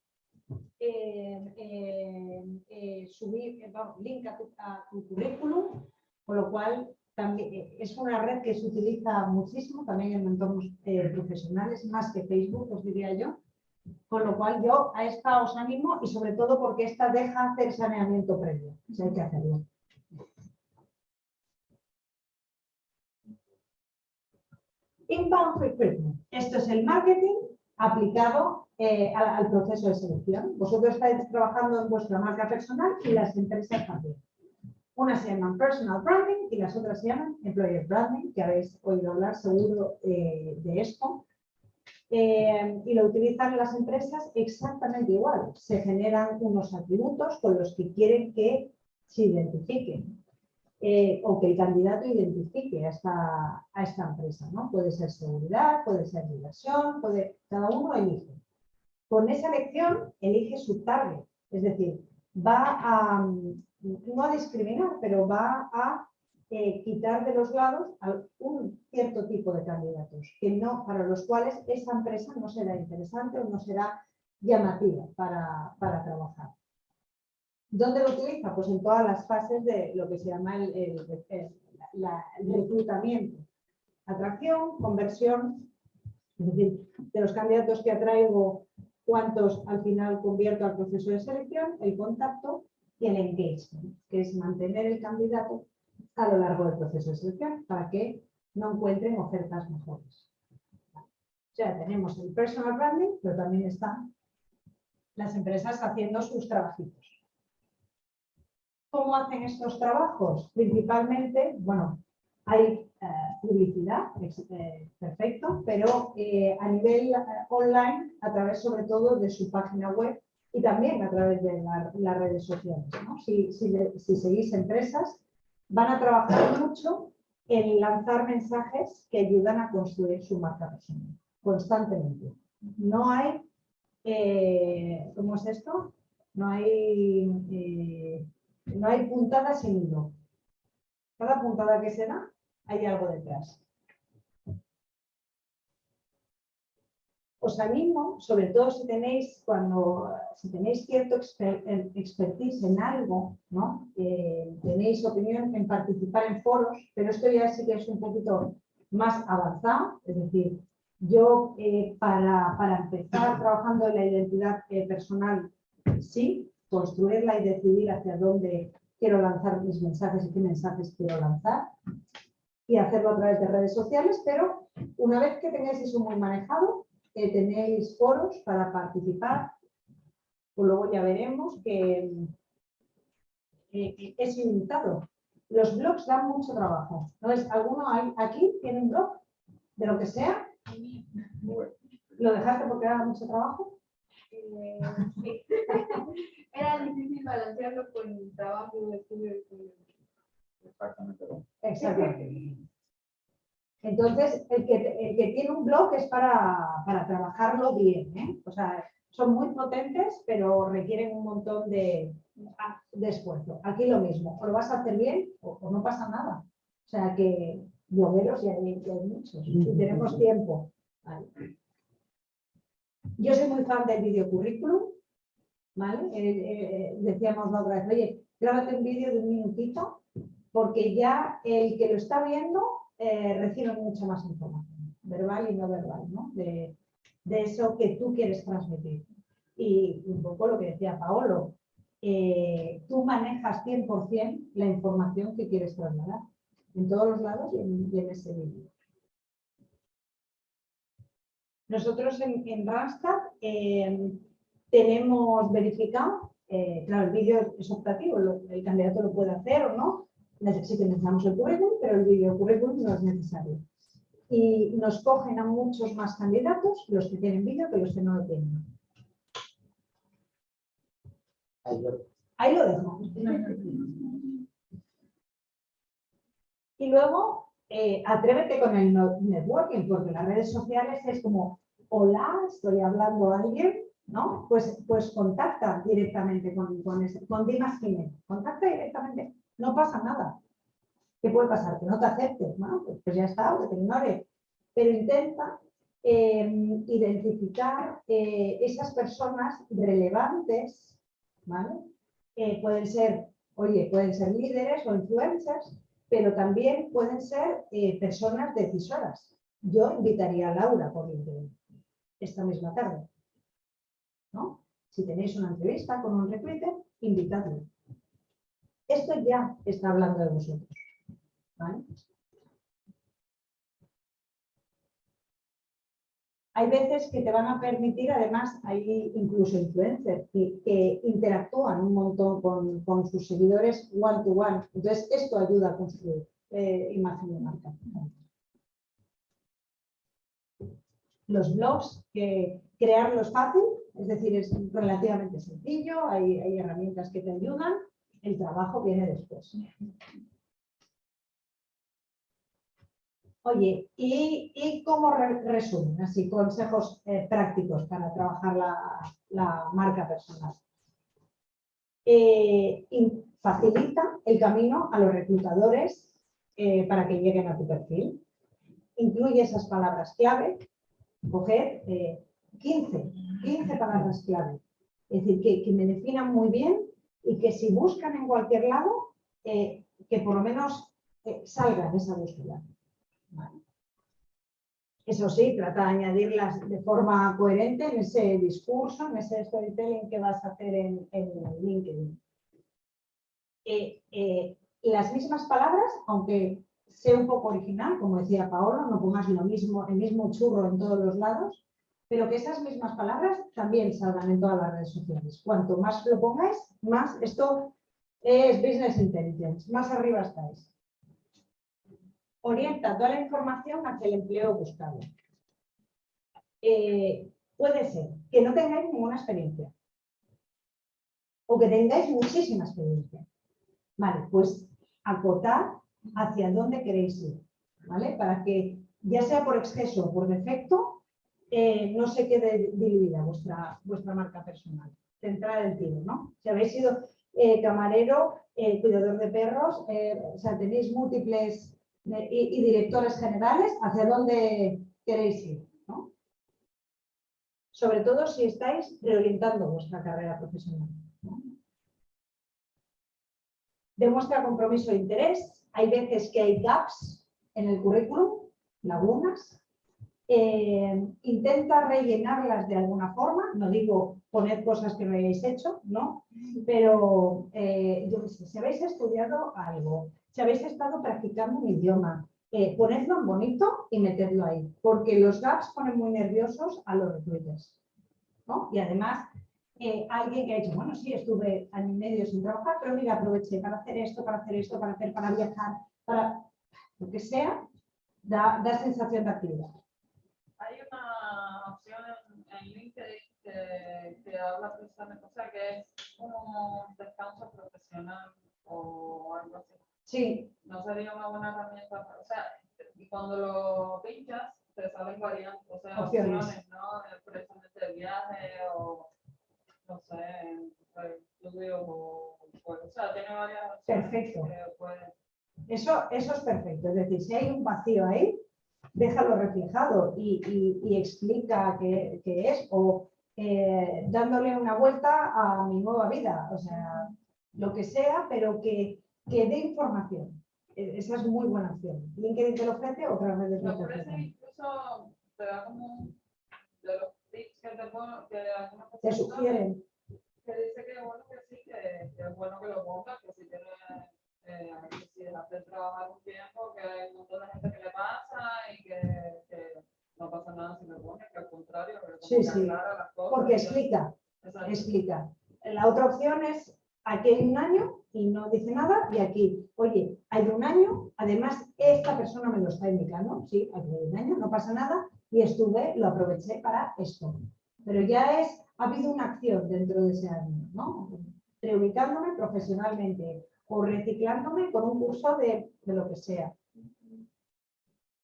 subir, eh, vamos, link a tu, currículum, con lo cual también eh, es una red que se utiliza muchísimo también en entornos eh, profesionales, más que Facebook, os diría yo. Con lo cual yo a esta os animo y sobre todo porque esta deja hacer saneamiento previo, si hay que hacerlo. Inbound recruitment. Esto es el marketing aplicado eh, al, proceso de selección. Vosotros estáis trabajando en vuestra marca personal y las empresas también. Unas se llaman personal branding y las otras se llaman employer branding, que habéis oído hablar seguro eh, de esto. Eh, y lo utilizan las empresas exactamente igual. Se generan unos atributos con los que quieren que se identifiquen eh, o que el candidato identifique a esta, a esta empresa. ¿no? Puede ser seguridad, puede ser diversión, puede, cada uno elige. Con esa elección elige su target, es decir, va a, no a discriminar, pero va a eh, quitar de los lados a un cierto tipo de candidatos que no, para los cuales esa empresa no será interesante o no será llamativa para, para trabajar. ¿Dónde lo utiliza? Pues en todas las fases de lo que se llama el, reclutamiento. Atracción, conversión, es decir, de los candidatos que atraigo, cuántos al final convierto al proceso de selección, el contacto y el engagement, que es mantener el candidato a lo largo del proceso de selección para que no encuentren ofertas mejores. O sea, tenemos el personal branding, pero también están las empresas haciendo sus trabajitos. ¿Cómo hacen estos trabajos? Principalmente, bueno, hay eh, publicidad, eh, perfecto, pero eh, a nivel online, a través sobre todo de su página web y también a través de la- las redes sociales. Si, seguís empresas, van a trabajar mucho en lanzar mensajes que ayudan a construir su marca personal, constantemente. No hay, ¿cómo es esto? No hay, no hay puntada sin hilo. Cada puntada que se da, hay algo detrás. Os animo, sobre todo si tenéis, cuando, si tenéis cierto exper- expertise en algo, ¿no? Eh, tenéis opinión en participar en foros, pero esto ya sí que es un poquito más avanzado, es decir, yo eh, para, para empezar trabajando en la identidad eh, personal, sí, construirla y decidir hacia dónde quiero lanzar mis mensajes y qué mensajes quiero lanzar y hacerlo a través de redes sociales, pero una vez que tengáis eso muy manejado, eh, tenéis foros para participar, pues luego ya veremos que que es ilimitado. Los blogs dan mucho trabajo. ¿no es? ¿Alguno hay aquí tiene un blog? De lo que sea. ¿Lo dejaste porque daba mucho trabajo? Eh, sí. Era difícil balancearlo con el trabajo de estudio. de estudio. Exactamente. Exactamente. Entonces, el que, el que tiene un blog es para, para trabajarlo bien. ¿eh? O sea, son muy potentes, pero requieren un montón de, de esfuerzo. Aquí lo mismo, o lo vas a hacer bien o, o no pasa nada. O sea que blogueros ya hay, ya hay muchos y tenemos tiempo. Vale. Yo soy muy fan del video currículum. ¿vale? Eh, eh, decíamos la otra vez, oye, grábate un vídeo de un minutito porque ya el que lo está viendo eh, recibe mucha más información, verbal y no verbal, ¿no? De, eso que tú quieres transmitir. Y un poco lo que decía Paolo, eh, tú manejas 100% la información que quieres trasladar en todos los lados y en ese vídeo. Nosotros en, en Randstad eh, tenemos verificado, eh, claro, el vídeo es optativo, lo- el candidato lo puede hacer o no, que necesitamos el currículum, pero el vídeo currículum no es necesario. Y nos cogen a muchos más candidatos, los que tienen vídeo, que los que no lo tienen. Ahí lo- Ahí lo dejo. Y luego, eh, atrévete con el networking, porque las redes sociales es como, hola, estoy hablando a alguien, ¿no? Pues, pues contacta directamente con, con, ese, con Dimas Jiménez. Contacta directamente, no pasa nada. ¿Qué puede pasar? Que no te acepte, ¿no? Pues, pues ya está, que te ignore. Pero intenta eh, identificar eh, esas personas relevantes, ¿vale? Pueden ser, oye, pueden ser líderes o influencers, pero también pueden ser personas decisoras. Yo invitaría a Laura por LinkedIn esta misma tarde. ¿no? Si tenéis una entrevista con un recruiter, invitadlo. Esto ya está hablando de vosotros. Hay veces que te van a permitir, además, hay incluso influencers que, interactúan un montón con, sus seguidores one to one. Entonces, esto ayuda a construir eh, imagen de marca. Los blogs, que crearlos fácil, es decir, es relativamente sencillo, hay, hay herramientas que te ayudan, el trabajo viene después. Oye, ¿y, cómo resumen? Así, consejos eh, prácticos para trabajar la, marca personal. Eh, facilita el camino a los reclutadores eh, para que lleguen a tu perfil. Incluye esas palabras clave. Coger 15, 15 palabras clave. Es decir, que, que, me definan muy bien y que si buscan en cualquier lado, que por lo menos salgan esa búsqueda. Eso sí, trata de añadirlas de forma coherente en ese discurso, en ese storytelling que vas a hacer en, LinkedIn. Eh, eh, las mismas palabras, aunque sea un poco original, como decía Paolo, no pongas lo mismo, el mismo churro en todos los lados, pero que esas mismas palabras también salgan en todas las redes sociales. Cuanto más lo pongáis, más esto es business intelligence, más arriba estáis orienta toda la información hacia el empleo buscado. Eh, puede ser que no tengáis ninguna experiencia o que tengáis muchísima experiencia. Vale, pues acotar hacia dónde queréis ir, ¿vale? Para que ya sea por exceso o por defecto, eh, no se quede diluida vuestra, vuestra marca personal. Centrar el tiro, ¿no? Si habéis sido eh, camarero, cuidador de perros, o sea, tenéis múltiples y, directores generales, ¿hacia dónde queréis ir? Sobre todo si estáis reorientando vuestra carrera profesional. Demuestra compromiso e interés. Hay veces que hay gaps en el currículum, lagunas. Eh, intenta rellenarlas de alguna forma, no digo poner cosas que no hayáis hecho, ¿no? Pero eh, yo si habéis estudiado algo, si habéis estado practicando un idioma, eh, ponedlo bonito y metedlo ahí, porque los gaps ponen muy nerviosos a los recruiters. Y además, eh, alguien que ha dicho, bueno, sí, estuve año y medio sin trabajar, pero mira, aproveché para hacer esto, para hacer esto, para hacer, para viajar, para lo que sea, da, sensación de actividad. Hay una opción en, LinkedIn que, que, habla precisamente, o sea, que es como descanso profesional o algo así. Sí. No sería una buena herramienta. O sea, y cuando lo pinchas, te salen variantes, o sea, opciones, ¿no? Precisamente de viaje o, no sé, estudio o, o sea, tiene varias opciones. Perfecto. Eso, eso es perfecto. Es decir, si hay un vacío ahí, déjalo reflejado y, y, explica qué, qué, es o eh, dándole una vuelta a mi nueva vida. O sea, lo que sea, pero que que dé información. E, esa es muy buena opción. LinkedIn te lo ofrece, otras redes no te ofrecen. incluso te da como de los tips que te que Te sugieren. Que dice que bueno que sí, que, es bueno que lo pongas, que si tiene eh, que si dejaste trabajar un tiempo, que hay un montón de gente que le pasa y que, que no pasa nada si lo pones, que al contrario, que sí, sí. las cosas. Porque explica, explica. La otra opción es aquí hay un año y no dice nada, y aquí, oye, hay un año, además esta persona me lo está indicando, sí, hay un año, no pasa nada, y estuve, lo aproveché para esto. Pero ya es, ha habido una acción dentro de ese año, ¿no? Reubicándome profesionalmente o reciclándome con un curso de, lo que sea.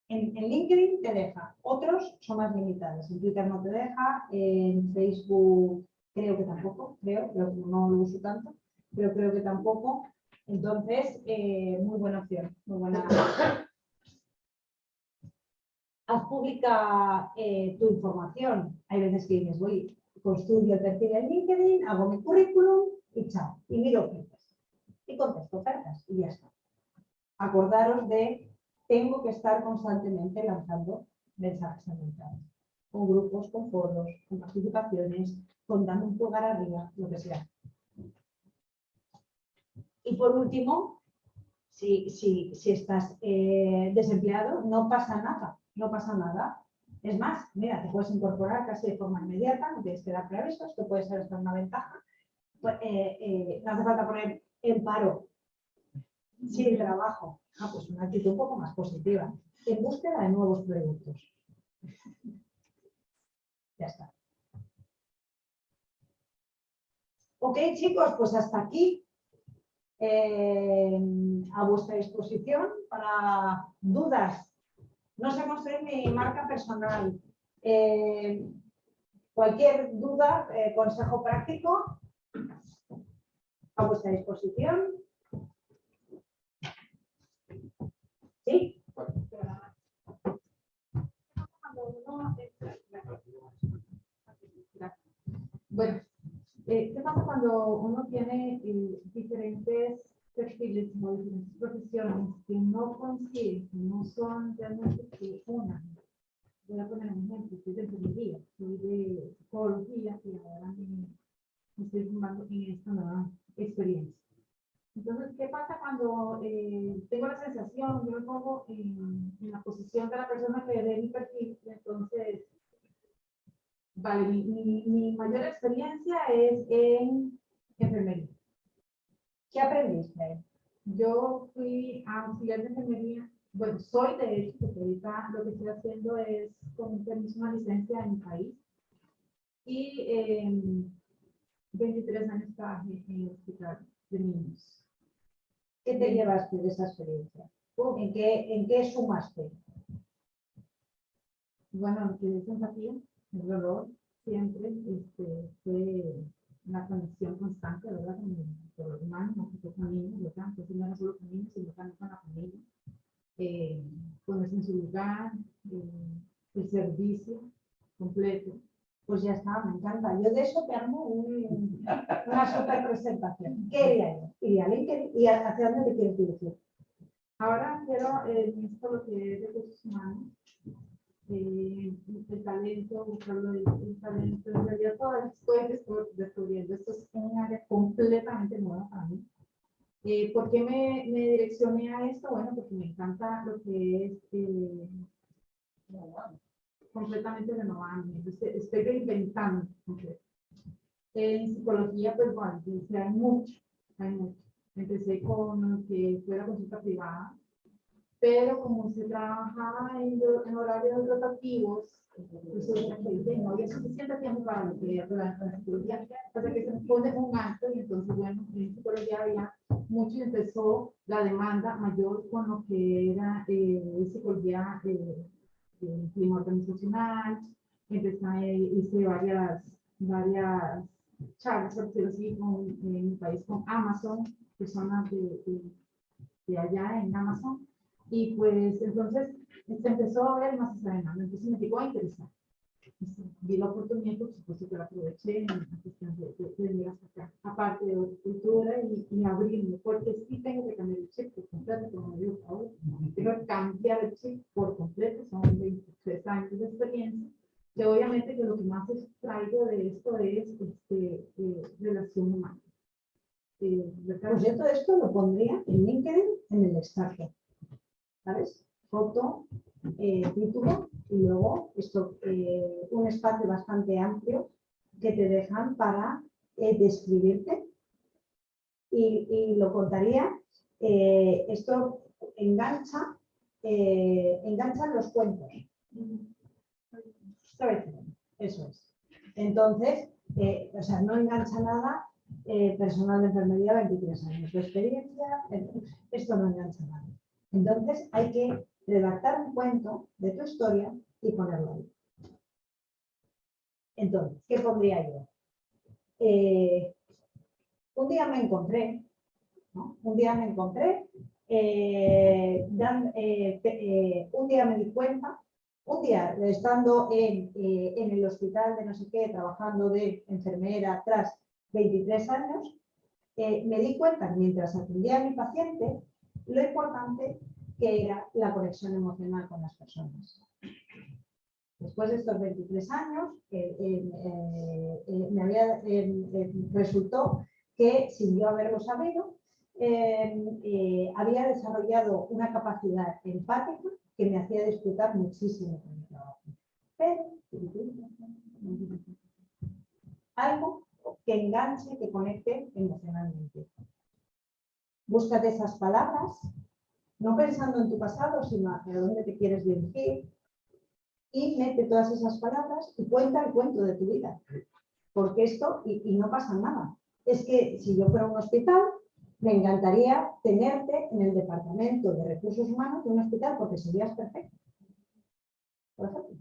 En, en, LinkedIn te deja, otros son más limitados. En Twitter no te deja, en Facebook creo que tampoco, creo, pero no lo uso tanto pero creo que tampoco. Entonces, eh, muy buena opción, muy buena. haz pública eh, tu información. Hay veces que dices, voy, construyo el perfil en LinkedIn, hago mi currículum y chao, y miro ofertas. Y contesto ofertas y ya está. Acordaros de, tengo que estar constantemente lanzando mensajes al mercado, con grupos, con foros, con participaciones, con dando un pulgar arriba, lo que sea. Y por último, si, si, si estás eh, desempleado, no pasa nada, no pasa nada. Es más, mira, te puedes incorporar casi de forma inmediata, no tienes que dar preavisos, esto puede ser hasta una ventaja. Pues, eh, eh, no hace falta poner en paro, sin trabajo. Ah, pues una actitud un poco más positiva. En búsqueda de nuevos productos. Ya está. Ok, chicos, pues hasta aquí a vuestra disposición para dudas. No sé construir mi marca personal. Eh, cualquier duda, eh, consejo práctico, a vuestra disposición. ¿Sí? Bueno, eh, ¿qué pasa cuando uno tiene eh, diferentes perfiles o diferentes profesiones que no coinciden, que no son realmente una? Voy a poner un ejemplo, soy de enfermería, soy de psicología y ahora me, estoy formando en esta nueva experiencia. Entonces, ¿qué pasa cuando eh, tengo la sensación, yo me pongo en, en, la posición de la persona que ve mi perfil, entonces, vale, mi, mi, mi mayor experiencia es en enfermería. ¿Qué aprendiste? Yo fui auxiliar de enfermería, bueno, soy de hecho, porque ahorita lo que estoy haciendo es con un permiso, una licencia en mi país. Y eh, 23 años trabajé en el hospital de niños. ¿Qué te llevaste de esa experiencia? ¿En qué, en qué sumaste? Bueno, que es empatía, el dolor, siempre este, fue una conexión constante, ¿verdad? Con el, los humanos, no con niños, ¿verdad? Entonces no era solo con niños, sino también con la familia. Eh, ponerse en su lugar, eh, el servicio completo. Pues ya está, me encanta. Yo de eso te armo un, una super presentación. ¿Qué iría yo? Iría a LinkedIn y hacia dónde te quieres dirigir. Ahora quiero eh, esto lo que es recursos humanos, eh, el talento, buscarlo el, el, talento. En realidad todavía estoy descubriendo. Esto es un área completamente nueva para mí. Eh, ¿Por qué me, me, direccioné a esto? Bueno, porque me encanta lo que es eh, completamente renovable. Entonces, estoy reinventando. En psicología, pues bueno, hay mucho, hay mucho. Empecé con que fue la consulta privada, pero como se trabajaba en, en horarios rotativos, pues no había suficiente tiempo para lo que era la psicología, hasta que se pone un acto y entonces, bueno, en psicología había mucho y empezó la demanda mayor con lo que era eh, psicología eh, el clima organizacional, empecé, hice varias, varias charlas, por decirlo así, con, en mi país con Amazon, personas de, de, de, allá en Amazon, y pues entonces se empezó a ver más esa entonces me llegó a interesar. Vi la oportunidad, por supuesto que la aproveché en la cuestión de, de, de venir hasta acá, aparte de cultura y, y abrirme, porque sí tengo que cambiar el chip por completo, como digo ahora, tengo que cambiar el chip por completo, son 23 años de experiencia, que obviamente que lo que más extraigo de esto es este, eh, relación humana. Eh, yo todo esto lo pondría en LinkedIn en el destaque, ¿sabes? Foto, eh, título y luego esto, eh, un espacio bastante amplio que te dejan para eh, describirte y, lo contaría. Esto engancha, engancha los cuentos. Eso es. Entonces, o sea, no engancha nada personal de enfermería 23 años de experiencia, esto no engancha nada. Entonces hay que redactar un cuento de tu historia y ponerlo ahí. Entonces, ¿qué pondría yo? Eh, un día me encontré, un día me encontré, eh, eh, un día me di cuenta un día, estando en, el hospital de no sé qué, trabajando de enfermera tras 23 años, me di cuenta, mientras atendía a mi paciente, lo importante que era la conexión emocional con las personas. Después de estos 23 años, eh, eh, eh, me había, resultó que, sin yo haberlo sabido, había desarrollado una capacidad empática que me hacía disfrutar muchísimo con mi trabajo. Pero, algo que enganche, que conecte emocionalmente. Búscate esas palabras, no pensando en tu pasado, sino hacia dónde te quieres dirigir, y mete todas esas palabras y cuenta el cuento de tu vida. Porque esto, y, y no pasa nada, es que si yo fuera a un hospital, me encantaría tenerte en el departamento de recursos humanos de un hospital porque serías perfecto. Por ejemplo.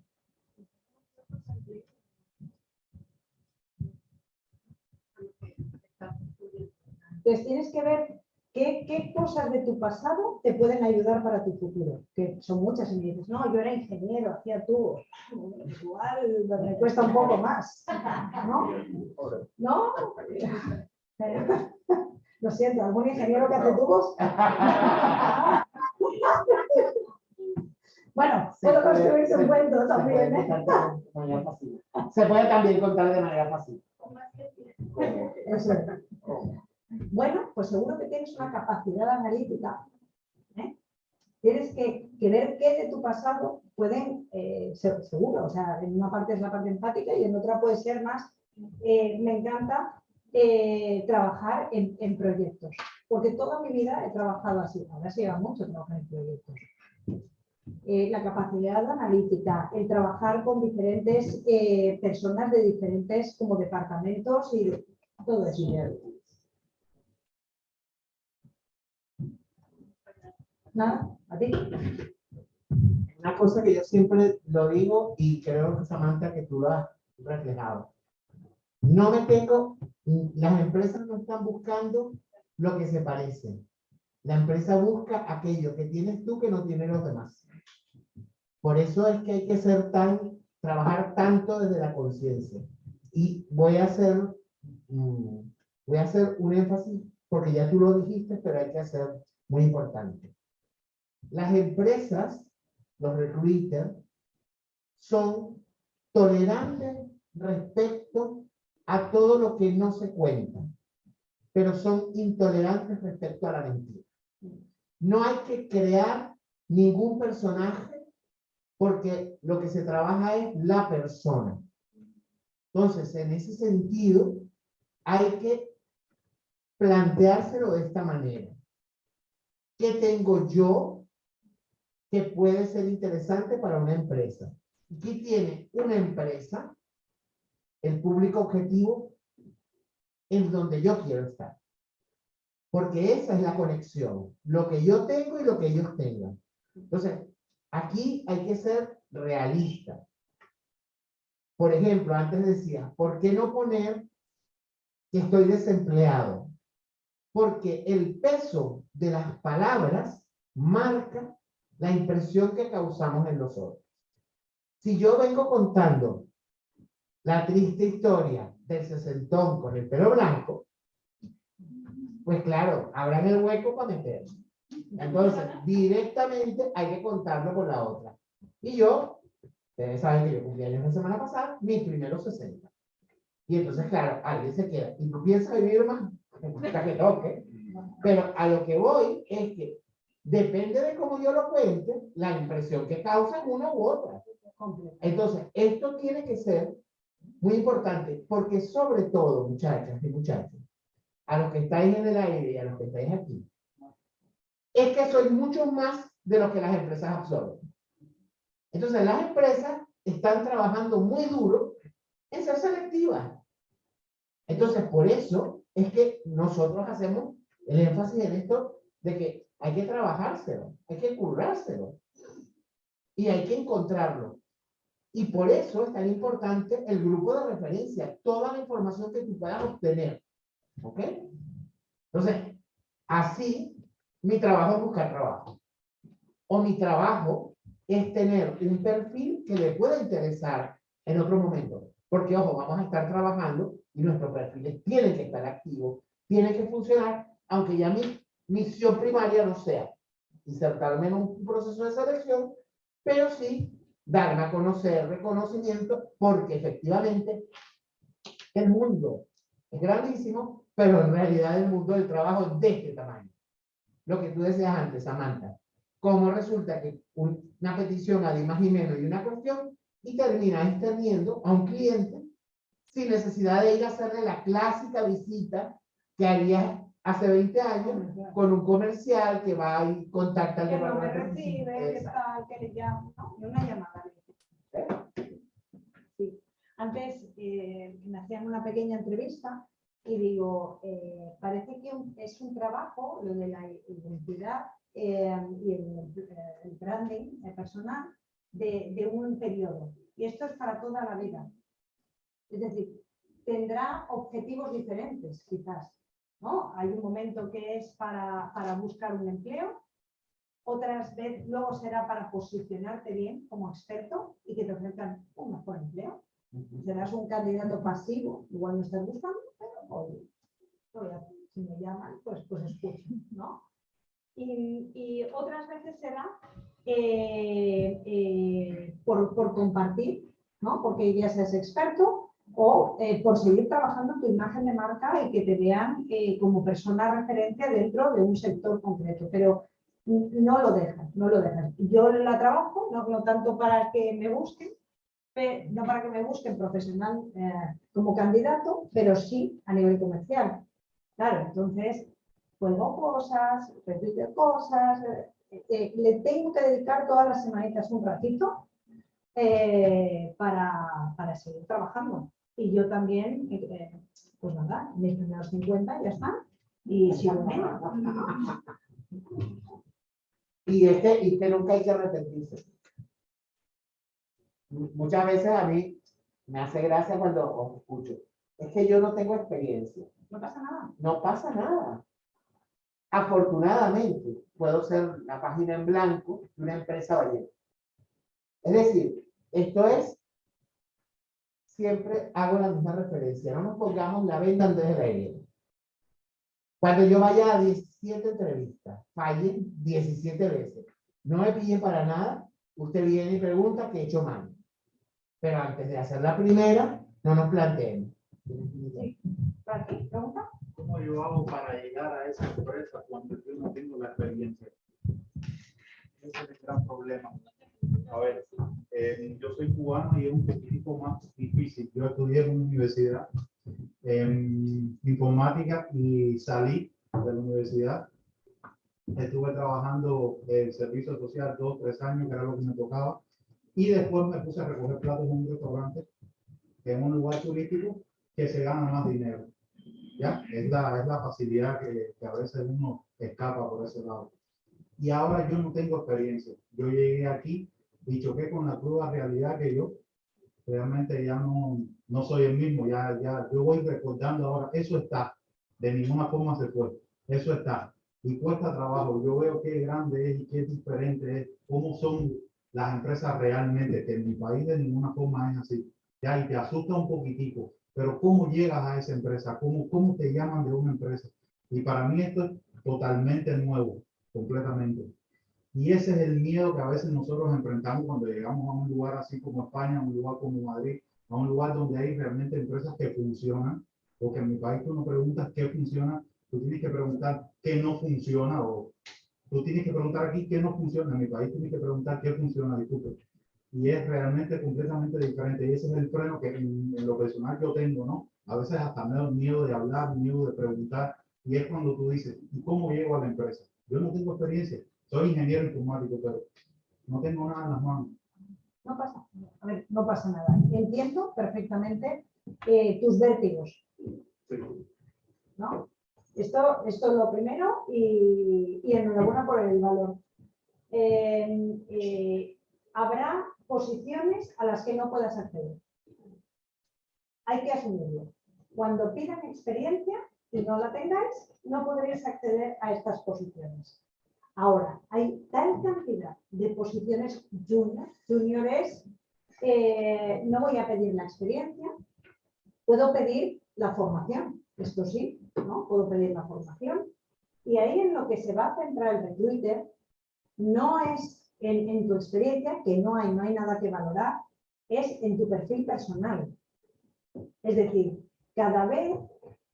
Entonces tienes que ver qué, qué cosas de tu pasado te pueden ayudar para tu futuro, que son muchas y me dices, no, yo era ingeniero, hacía tubos, igual me cuesta un poco más, ¿no? ¿No? Lo siento, ¿algún ingeniero que hace tubos? Bueno, puedo puede- construir un cuento también, ¿eh? Se puede también contar de manera pasiva. Eso es. Bueno, pues seguro que tienes una capacidad analítica. ¿eh? Tienes que, ver qué de tu pasado pueden, eh, ser seguro, o sea, en una parte es la parte empática y en otra puede ser más, eh, me encanta trabajar en, proyectos, porque toda mi vida he trabajado así, ahora se lleva mucho trabajar en proyectos. La capacidad analítica, el trabajar con diferentes personas de diferentes como departamentos y todo eso. Nada, a ti. Una cosa que yo siempre lo digo y creo que Samantha que tú lo has reflejado. No me tengo, las empresas no están buscando lo que se parece. La empresa busca aquello que tienes tú que no tienen los demás. Por eso es que hay que ser tan, trabajar tanto desde la conciencia. Y voy a hacer, mm, voy a hacer un énfasis, porque ya tú lo dijiste, pero hay que hacer muy importante. Las empresas, los recruiters, son tolerantes respecto a todo lo que no se cuenta, pero son intolerantes respecto a la mentira. No hay que crear ningún personaje porque lo que se trabaja es la persona. Entonces, en ese sentido, hay que planteárselo de esta manera. ¿Qué tengo yo que puede ser interesante para una empresa? ¿Qué tiene una empresa? El público objetivo en donde yo quiero estar. Porque esa es la conexión. Lo que yo tengo y lo que ellos tengan. Entonces, aquí hay que ser realista. Por ejemplo, antes decía, ¿por qué no poner que estoy desempleado? Porque el peso de las palabras marca la impresión que causamos en nosotros. Si yo vengo contando la triste historia del sesentón con el pelo blanco, pues claro, abran el hueco para meter. Entonces, directamente hay que contarlo con la otra. Y yo, ustedes saben que yo cumplí años la semana pasada, mis primeros 60. Y entonces, claro, alguien se queda. Y tú piensas vivir más, hasta que toque. Pero a lo que voy es que depende de cómo yo lo cuente, la impresión que causa una u otra. Entonces, esto tiene que ser muy importante, porque sobre todo, muchachas y muchachos, a los que estáis en el aire y a los que estáis aquí, es que soy mucho más de lo que las empresas absorben. Entonces, las empresas están trabajando muy duro en ser selectivas. Entonces, por eso es que nosotros hacemos el énfasis en esto de que hay que trabajárselo, hay que currárselo y hay que encontrarlo. Y por eso es tan importante el grupo de referencia, toda la información que tú puedas obtener. ¿Ok? Entonces, así mi trabajo es buscar trabajo. O mi trabajo es tener un perfil que le pueda interesar en otro momento. Porque, ojo, vamos a estar trabajando y nuestros perfiles tienen que estar activos, tienen que funcionar, aunque ya mi misión primaria no sea insertarme en un proceso de selección, pero sí darme a conocer reconocimiento, porque efectivamente el mundo es grandísimo, pero en realidad el mundo del trabajo es de este tamaño. Lo que tú decías antes, Samantha, cómo resulta que un- una petición a y menos y una cuestión y termina extendiendo a un cliente sin necesidad de ir a hacerle la clásica visita que haría hace 20 años con un comercial que va y contacta al Que no me departamento. recibe, que Exacto. tal, que le llamo, ¿no? Una llamada. Sí. Antes eh, me hacían una pequeña entrevista y digo, eh, parece que es un trabajo, lo de la identidad eh, y el, el branding eh, personal de, de un periodo. Y esto es para toda la vida. Es decir, tendrá objetivos diferentes, quizás. ¿No? Hay un momento que es para, para buscar un empleo, otras veces luego será para posicionarte bien como experto y que te ofrezcan un mejor empleo. Serás un candidato pasivo, igual no estás buscando, pero si me llaman, pues, pues escucho, ¿no? Y, y otras veces será eh, eh, por, por compartir, ¿no? Porque ya seas experto o eh, por seguir trabajando tu imagen de marca y que te vean eh, como persona referente dentro de un sector concreto. Pero no lo dejas, no lo dejas. Yo la trabajo, no, tanto para que me busquen, no para que me busquen profesional eh, como candidato, pero sí a nivel comercial. Claro, entonces cuelgo cosas, repito cosas, le tengo que dedicar todas las semanitas un ratito para, para seguir trabajando. Y yo también, eh, pues nada, mis primeros 50 ya están, y sigo menos. Y es que, y que nunca hay que arrepentirse. Mu- Muchas veces a mí me hace gracia cuando os escucho. Es que yo no tengo experiencia. No pasa nada. No pasa nada. Afortunadamente, puedo ser la página en blanco de una empresa ballena. Es decir, esto es, siempre hago la misma referencia. No nos pongamos la venda antes de la herida. Cuando yo vaya a 17 entrevistas, falle 17 veces, no me pille para nada, usted viene y pregunta qué he hecho mal. Pero antes de hacer la primera, no nos planteemos. ¿Para qué? ¿Pregunta? ¿Cómo yo hago para llegar a esa empresa cuando yo no tengo la experiencia? Ese es el gran problema. A ver, eh, yo soy cubano y es un poquitico más difícil. Yo estudié en una universidad en informática y salí de la universidad. Estuve trabajando en servicio social dos, tres años, que era lo que me tocaba. Y después me puse a recoger platos en un restaurante, es un lugar turístico, que se gana más dinero. ¿ya? Es la, es la facilidad que, que a veces uno escapa por ese lado. Y ahora yo no tengo experiencia. Yo llegué aquí y choqué con la cruda realidad que yo realmente ya no, no soy el mismo. Ya, ya, yo voy recordando ahora, eso está. De ninguna forma se fue. Eso está. Y cuesta trabajo. Yo veo qué grande es y qué diferente es. Cómo son las empresas realmente, que en mi país de ninguna forma es así. Ya, y te asusta un poquitico pero ¿cómo llegas a esa empresa? ¿Cómo, cómo te llaman de una empresa? Y para mí esto es totalmente nuevo, completamente. Y ese es el miedo que a veces nosotros enfrentamos cuando llegamos a un lugar así como España, a un lugar como Madrid, a un lugar donde hay realmente empresas que funcionan, porque en mi país tú no preguntas qué funciona, tú tienes que preguntar qué no funciona, o tú tienes que preguntar aquí qué no funciona, en mi país tienes que preguntar qué funciona, disculpe y es realmente completamente diferente. Y ese es el freno que en, en lo personal yo tengo, ¿no? A veces hasta me da miedo de hablar, miedo de preguntar, y es cuando tú dices, ¿y cómo llego a la empresa? Yo no tengo experiencia, soy ingeniero informático, pero no tengo nada en las manos. No pasa, a ver, no pasa nada. Entiendo perfectamente eh, tus vértigos, ¿no? Esto, esto es lo primero y, y enhorabuena por el valor. Eh, eh, habrá posiciones a las que no puedas acceder. Hay que asumirlo. Cuando pidan experiencia y no la tengáis, no podréis acceder a estas posiciones. Ahora, hay tal cantidad de posiciones junior. Junior eh, no voy a pedir la experiencia, puedo pedir la formación, esto sí, ¿no? Puedo pedir la formación. Y ahí en lo que se va a centrar el recruiter no es en, en tu experiencia, que no hay, no hay nada que valorar, es en tu perfil personal. Es decir, cada vez,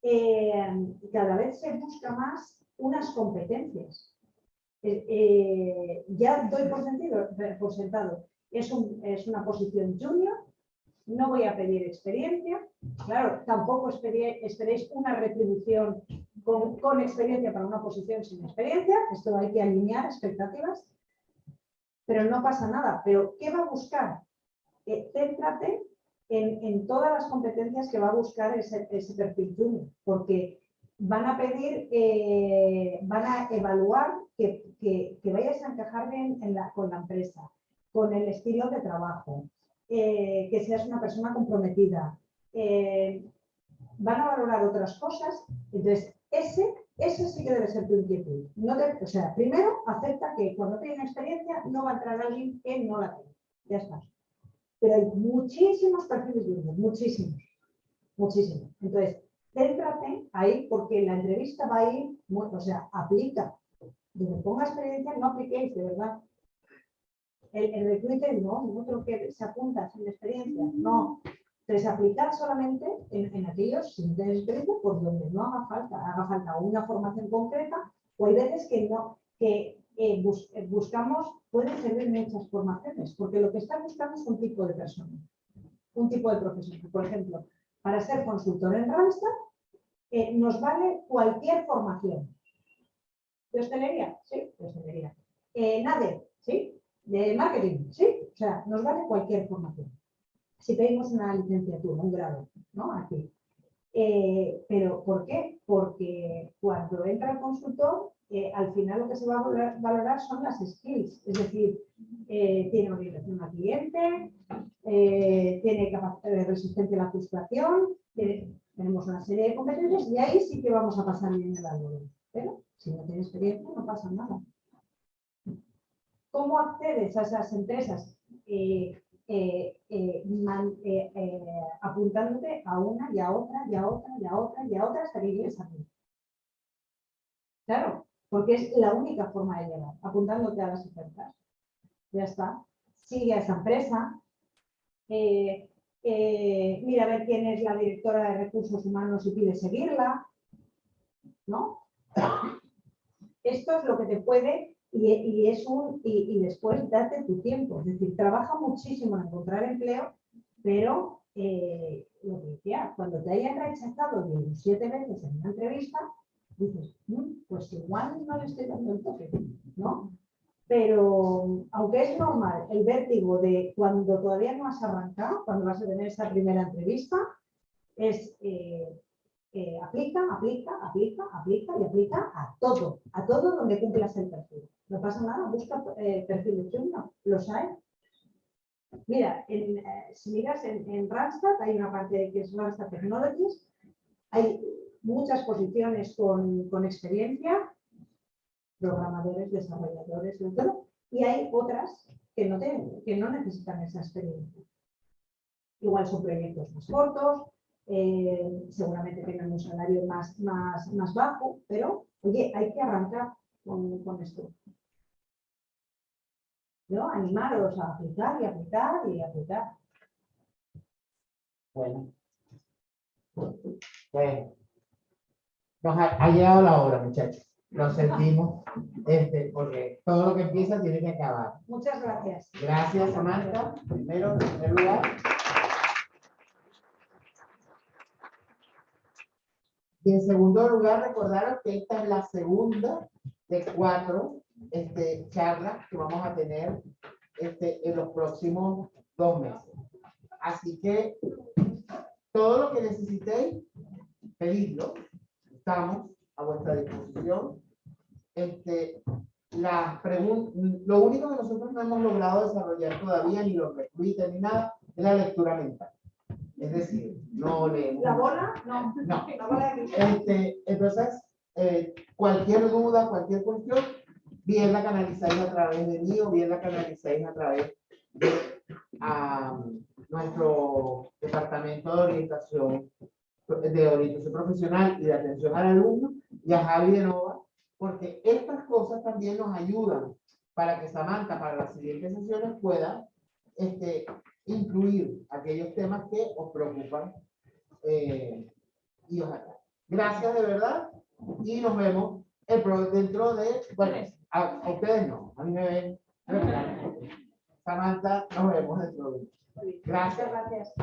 eh, cada vez se busca más unas competencias. Eh, eh, ya doy por, sentido, por sentado, es, un- es una posición junior, no voy a pedir experiencia, claro, tampoco esperéis una retribución con, con experiencia para una posición sin experiencia, esto hay que alinear expectativas, pero no pasa nada. Pero ¿qué va a buscar? Eh, céntrate en, en todas las competencias que va a buscar ese, perfil junior, porque van a pedir, eh, van a evaluar que, que- vayas a encajar en la- con la empresa, con el estilo de trabajo, eh, que seas una persona comprometida. eh, van a valorar otras cosas, entonces ese, ese sí que debe ser tu inquietud. No te- o sea, primero acepta que cuando tenga experiencia no va a entrar alguien que no la tenga. Ya está. Hay muchísimos perfiles junior, muchísimos, muchísimos. Entonces, céntrate ahí porque la entrevista va a ir, o sea, aplica. Donde ponga experiencia, no apliquéis, de verdad. El, el recruiter no, creo que se apunta sin experiencia, no. Entonces, aplicar solamente en, en aquellos sin tener experiencia por donde no haga falta, haga falta una formación concreta o hay veces que no, que eh, eh, buscamos, pueden servir muchas formaciones, porque lo que está buscando es un tipo de persona, un tipo de profesional. Por ejemplo, para ser consultor en Randstad, eh, nos vale cualquier formación. ¿De hostelería? Sí, de hostelería. Eh, ¿sí? De marketing, ¿sí? O sea, nos vale cualquier formación. Si pedimos una licenciatura, un grado, ¿no? Aquí. ¿Pero por qué? Porque cuando entra el consultor, eh, al final lo que se va a valorar, son las skills, es decir, eh, tiene orientación al cliente, eh, tiene capacidad de resistencia a la frustración, tenemos una serie de competencias y ahí sí que vamos a pasar bien el algoritmo. Pero si no tiene experiencia, no pasa nada. ¿Cómo accedes a esas empresas? Eh, eh, eh, eh, eh, apuntándote a una y a otra y a otra y a otra y a otra hasta que llegues a ti. Claro, porque es la única forma de llegar, apuntándote a las ofertas. Ya está. Sigue a esa empresa. eh, eh, mira a ver quién es la directora de recursos humanos y pide seguirla. ¿No? Esto es lo que te puede y, es un y después date tu tiempo. Es decir, trabaja muchísimo en encontrar empleo, pero eh, lo que decía, cuando te hayan rechazado 17 veces en una entrevista, dices, "Mm, pues igual no le estoy dando el toque, ¿no? Pero aunque es normal el vértigo de cuando todavía no has arrancado, cuando vas a tener esa primera entrevista, es eh, eh, aplica, aplica, aplica, aplica y aplica a todo, a todo donde cumplas el perfil. No pasa nada, busca eh, perfiles junior, los hay. Mira, eh, si miras en, en Randstad, hay una parte que es Randstad Technologies, hay muchas posiciones con, con experiencia, programadores, desarrolladores, de todo, y hay otras que no, tienen- que no necesitan esa experiencia. Igual son proyectos más cortos, eh, seguramente tienen un salario más, más, más bajo, pero oye, hay que arrancar con, con esto. ¿No? Animaros a aplicar y aplicar y aplicar. Bueno. Bueno. Nos ha, ha llegado la hora, muchachos. Lo sentimos, este, porque todo lo que empieza tiene que acabar. Muchas gracias. Gracias, Samantha. Primero, en primer lugar. Y en segundo lugar, recordaros que esta es la segunda de cuatro este, charlas que vamos a tener este, en los próximos dos meses. Así que todo lo que necesitéis, pedidlo. Estamos a vuestra disposición. Este, las lo único que nosotros no hemos logrado desarrollar todavía, ni los recruiters ni nada, es la lectura mental. Es decir, no leemos. ¿La bola? No. No. La bola de. Este, entonces, eh, cualquier duda, cualquier cuestión, bien la canalizáis a través de mí o bien la canalizáis a través de nuestro departamento de orientación, de orientación profesional y de atención al alumno y a Javi de Nova, porque estas cosas también nos ayudan para que Samantha para las siguientes sesiones pueda este, incluir aquellos temas que os preocupan eh, y os atraen. Gracias de verdad y nos vemos el pro- dentro de, bueno, a, a ustedes no, a mí me ven. Samantha, nos vemos dentro de. Gracias. Gracias.